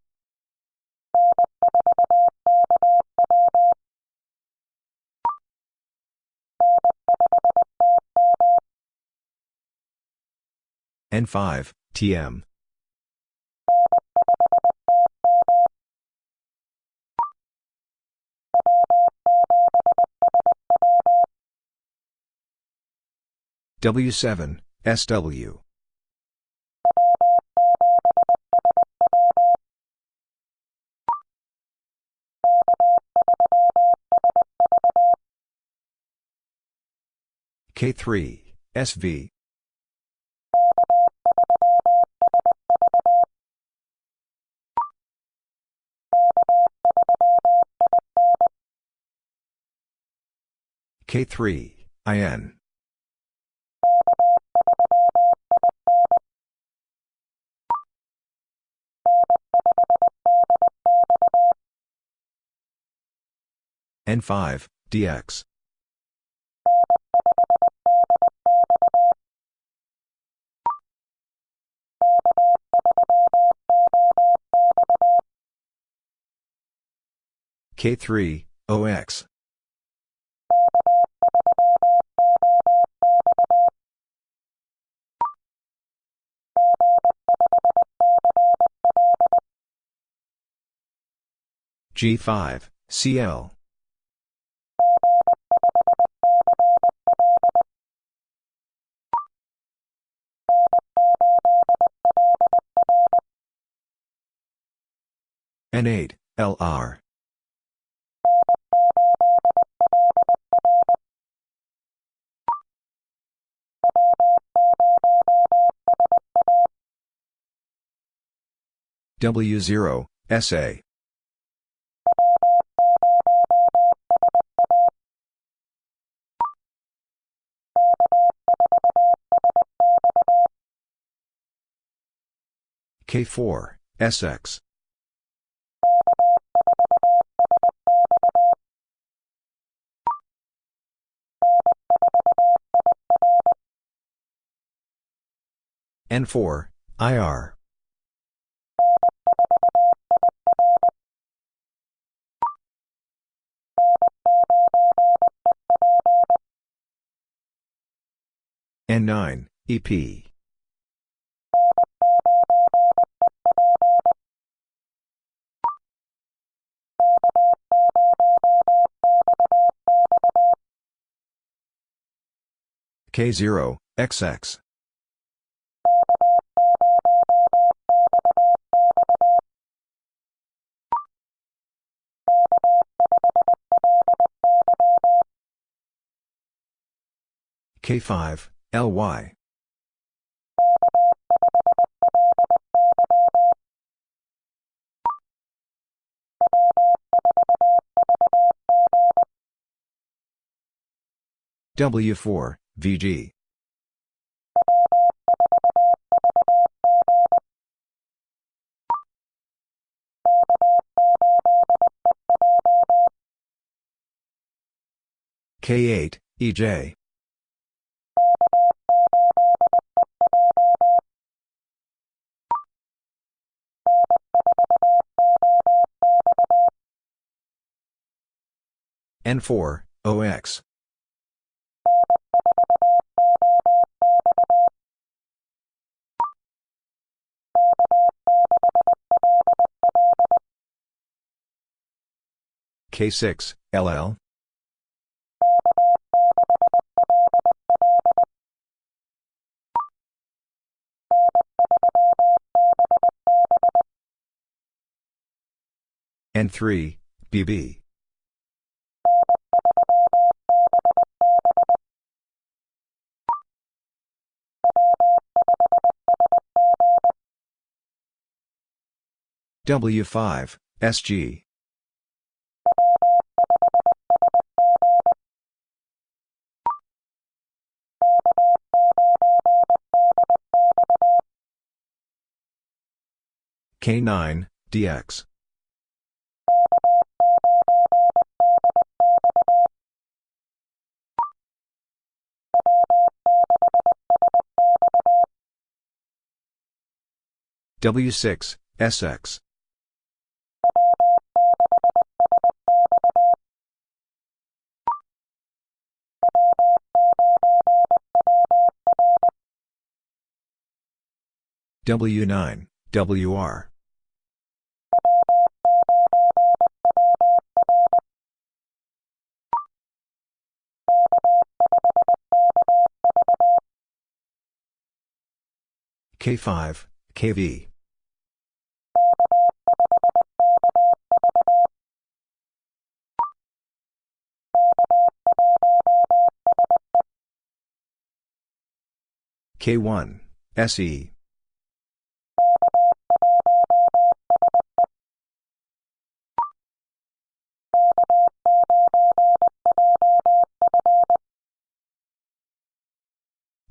N5, TM. W7, SW. K3, SV. K3, IN. N5, DX. K3, OX. G5, CL. N8, LR. W0, SA. K4, SX. N4, IR. N9, EP. K0, XX. K5, LY. W4, VG. K8, EJ. N4, OX. K6, LL. N3, BB. W5, SG. K9, DX. W6, SX. W9, WR. K5, KV. K1, SE.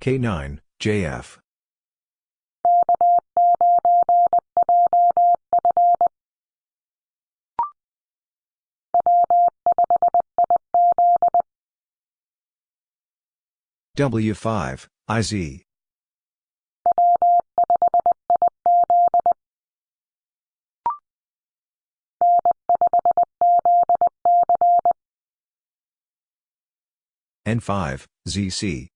K9, JF. W5, IZ. N5, ZC.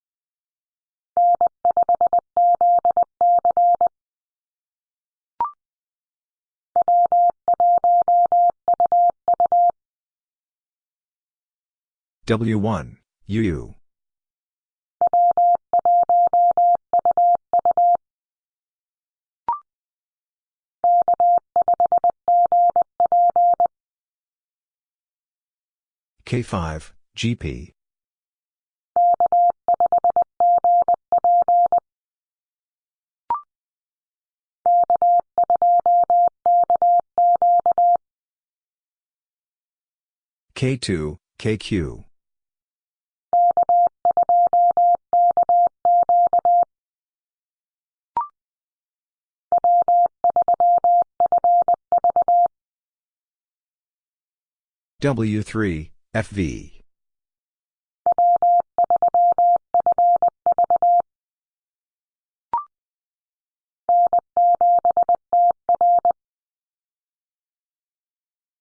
W1, UU. K5, GP. K2, KQ. W3, FV.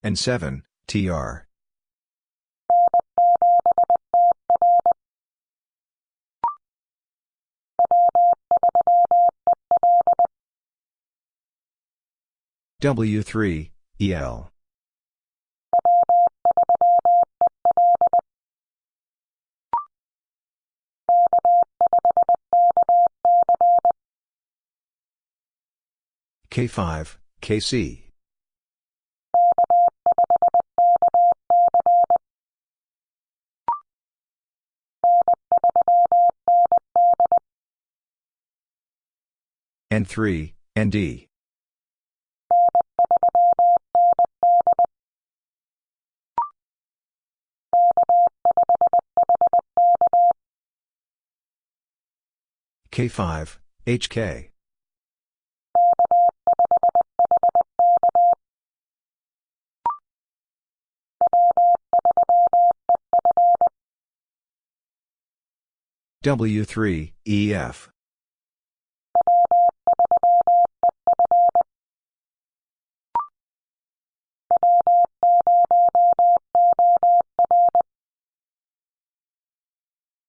and 7, TR. W3, EL. K5, KC. N3, ND. K5, HK. W3, EF.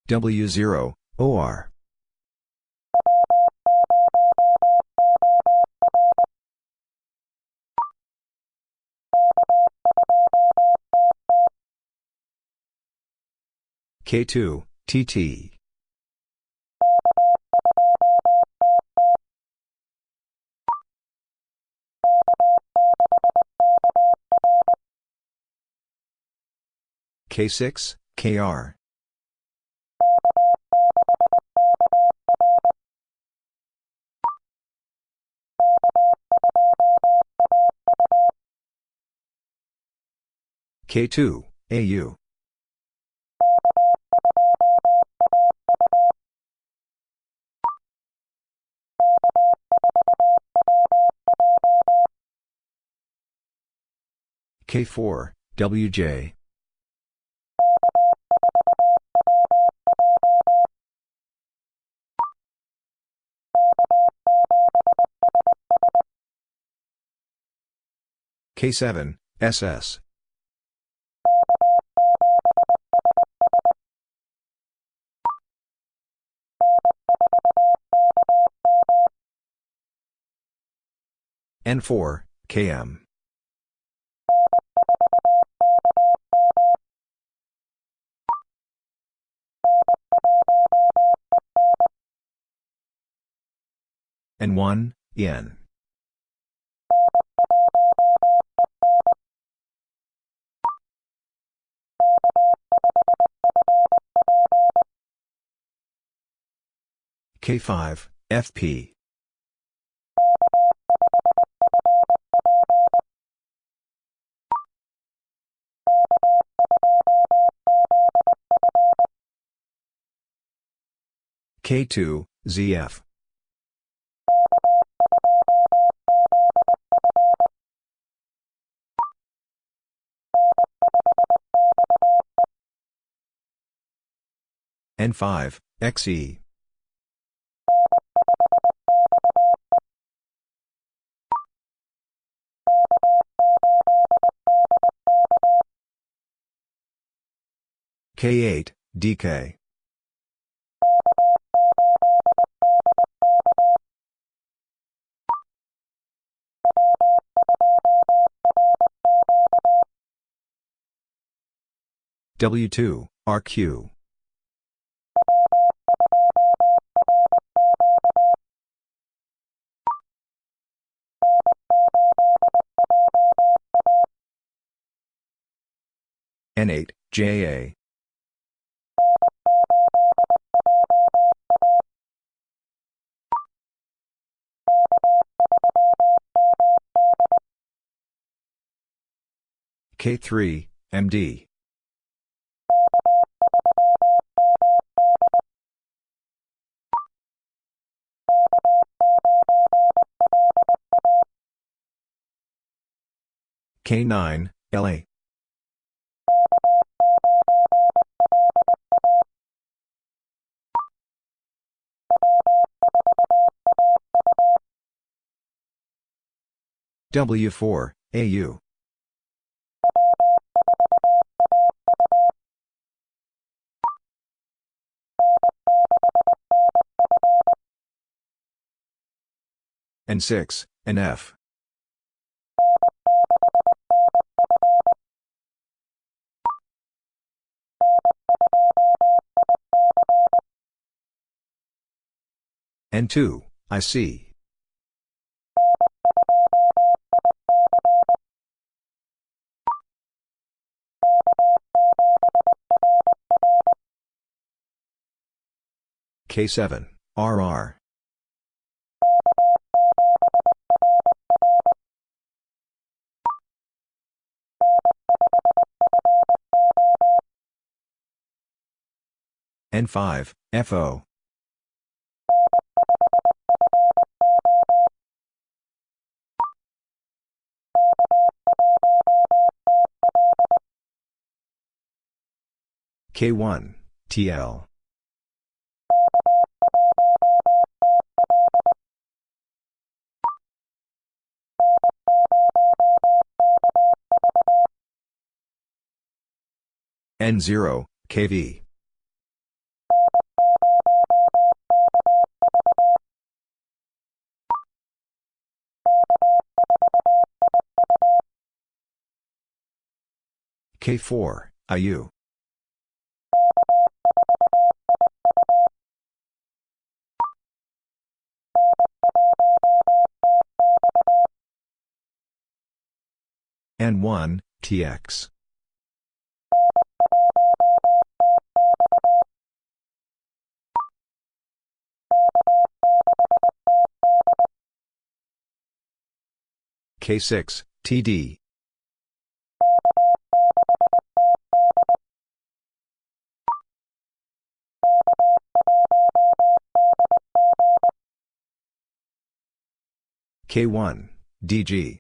W0, OR. K2, TT. K6, KR. K2, AU. K4, WJ. K7, SS. N4, KM. N1, EN. K5, FP. K2, ZF. N5, XE. K8, DK. W2, RQ. N8, JA. K3, MD. K9, LA. W4, AU. N6, NF. N2, IC. K7, RR. N5, FO. K1, TL. N0, KV. K4, IU. N1, TX. K6, TD. K1, DG.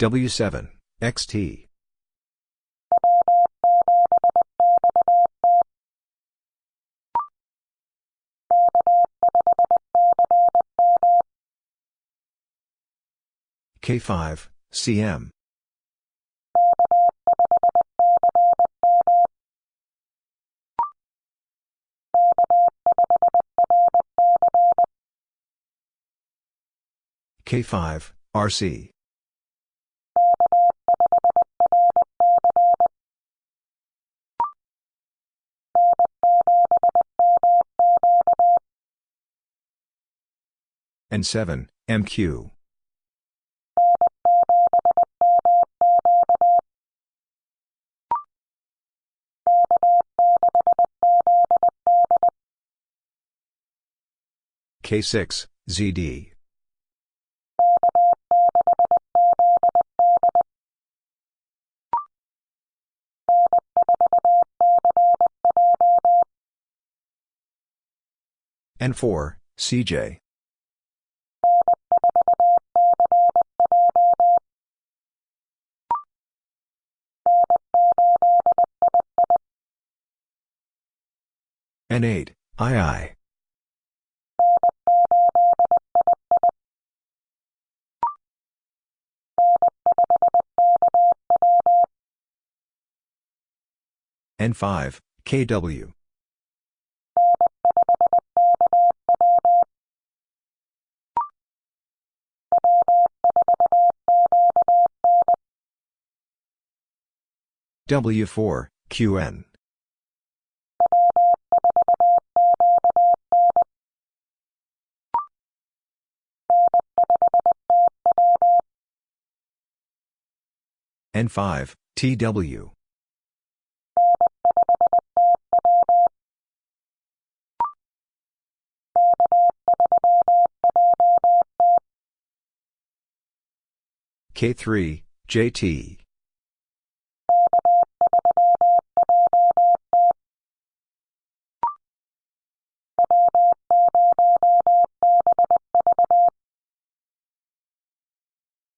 W7, XT. K5, CM. K5, RC. and 7, MQ. K6, ZD. N4, CJ. N8, II. N5, KW. W4, QN. N5, TW. K3, JT.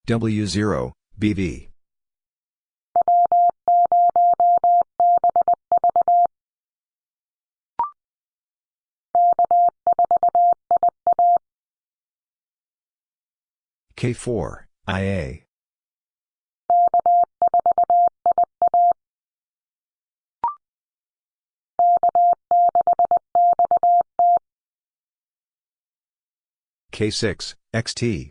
W0, BV. K4, IA. K6, XT.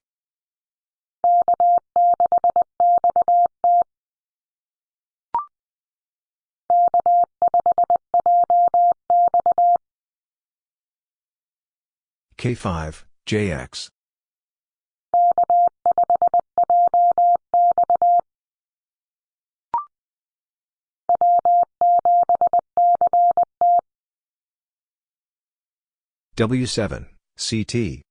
K5, JX. W7, CT.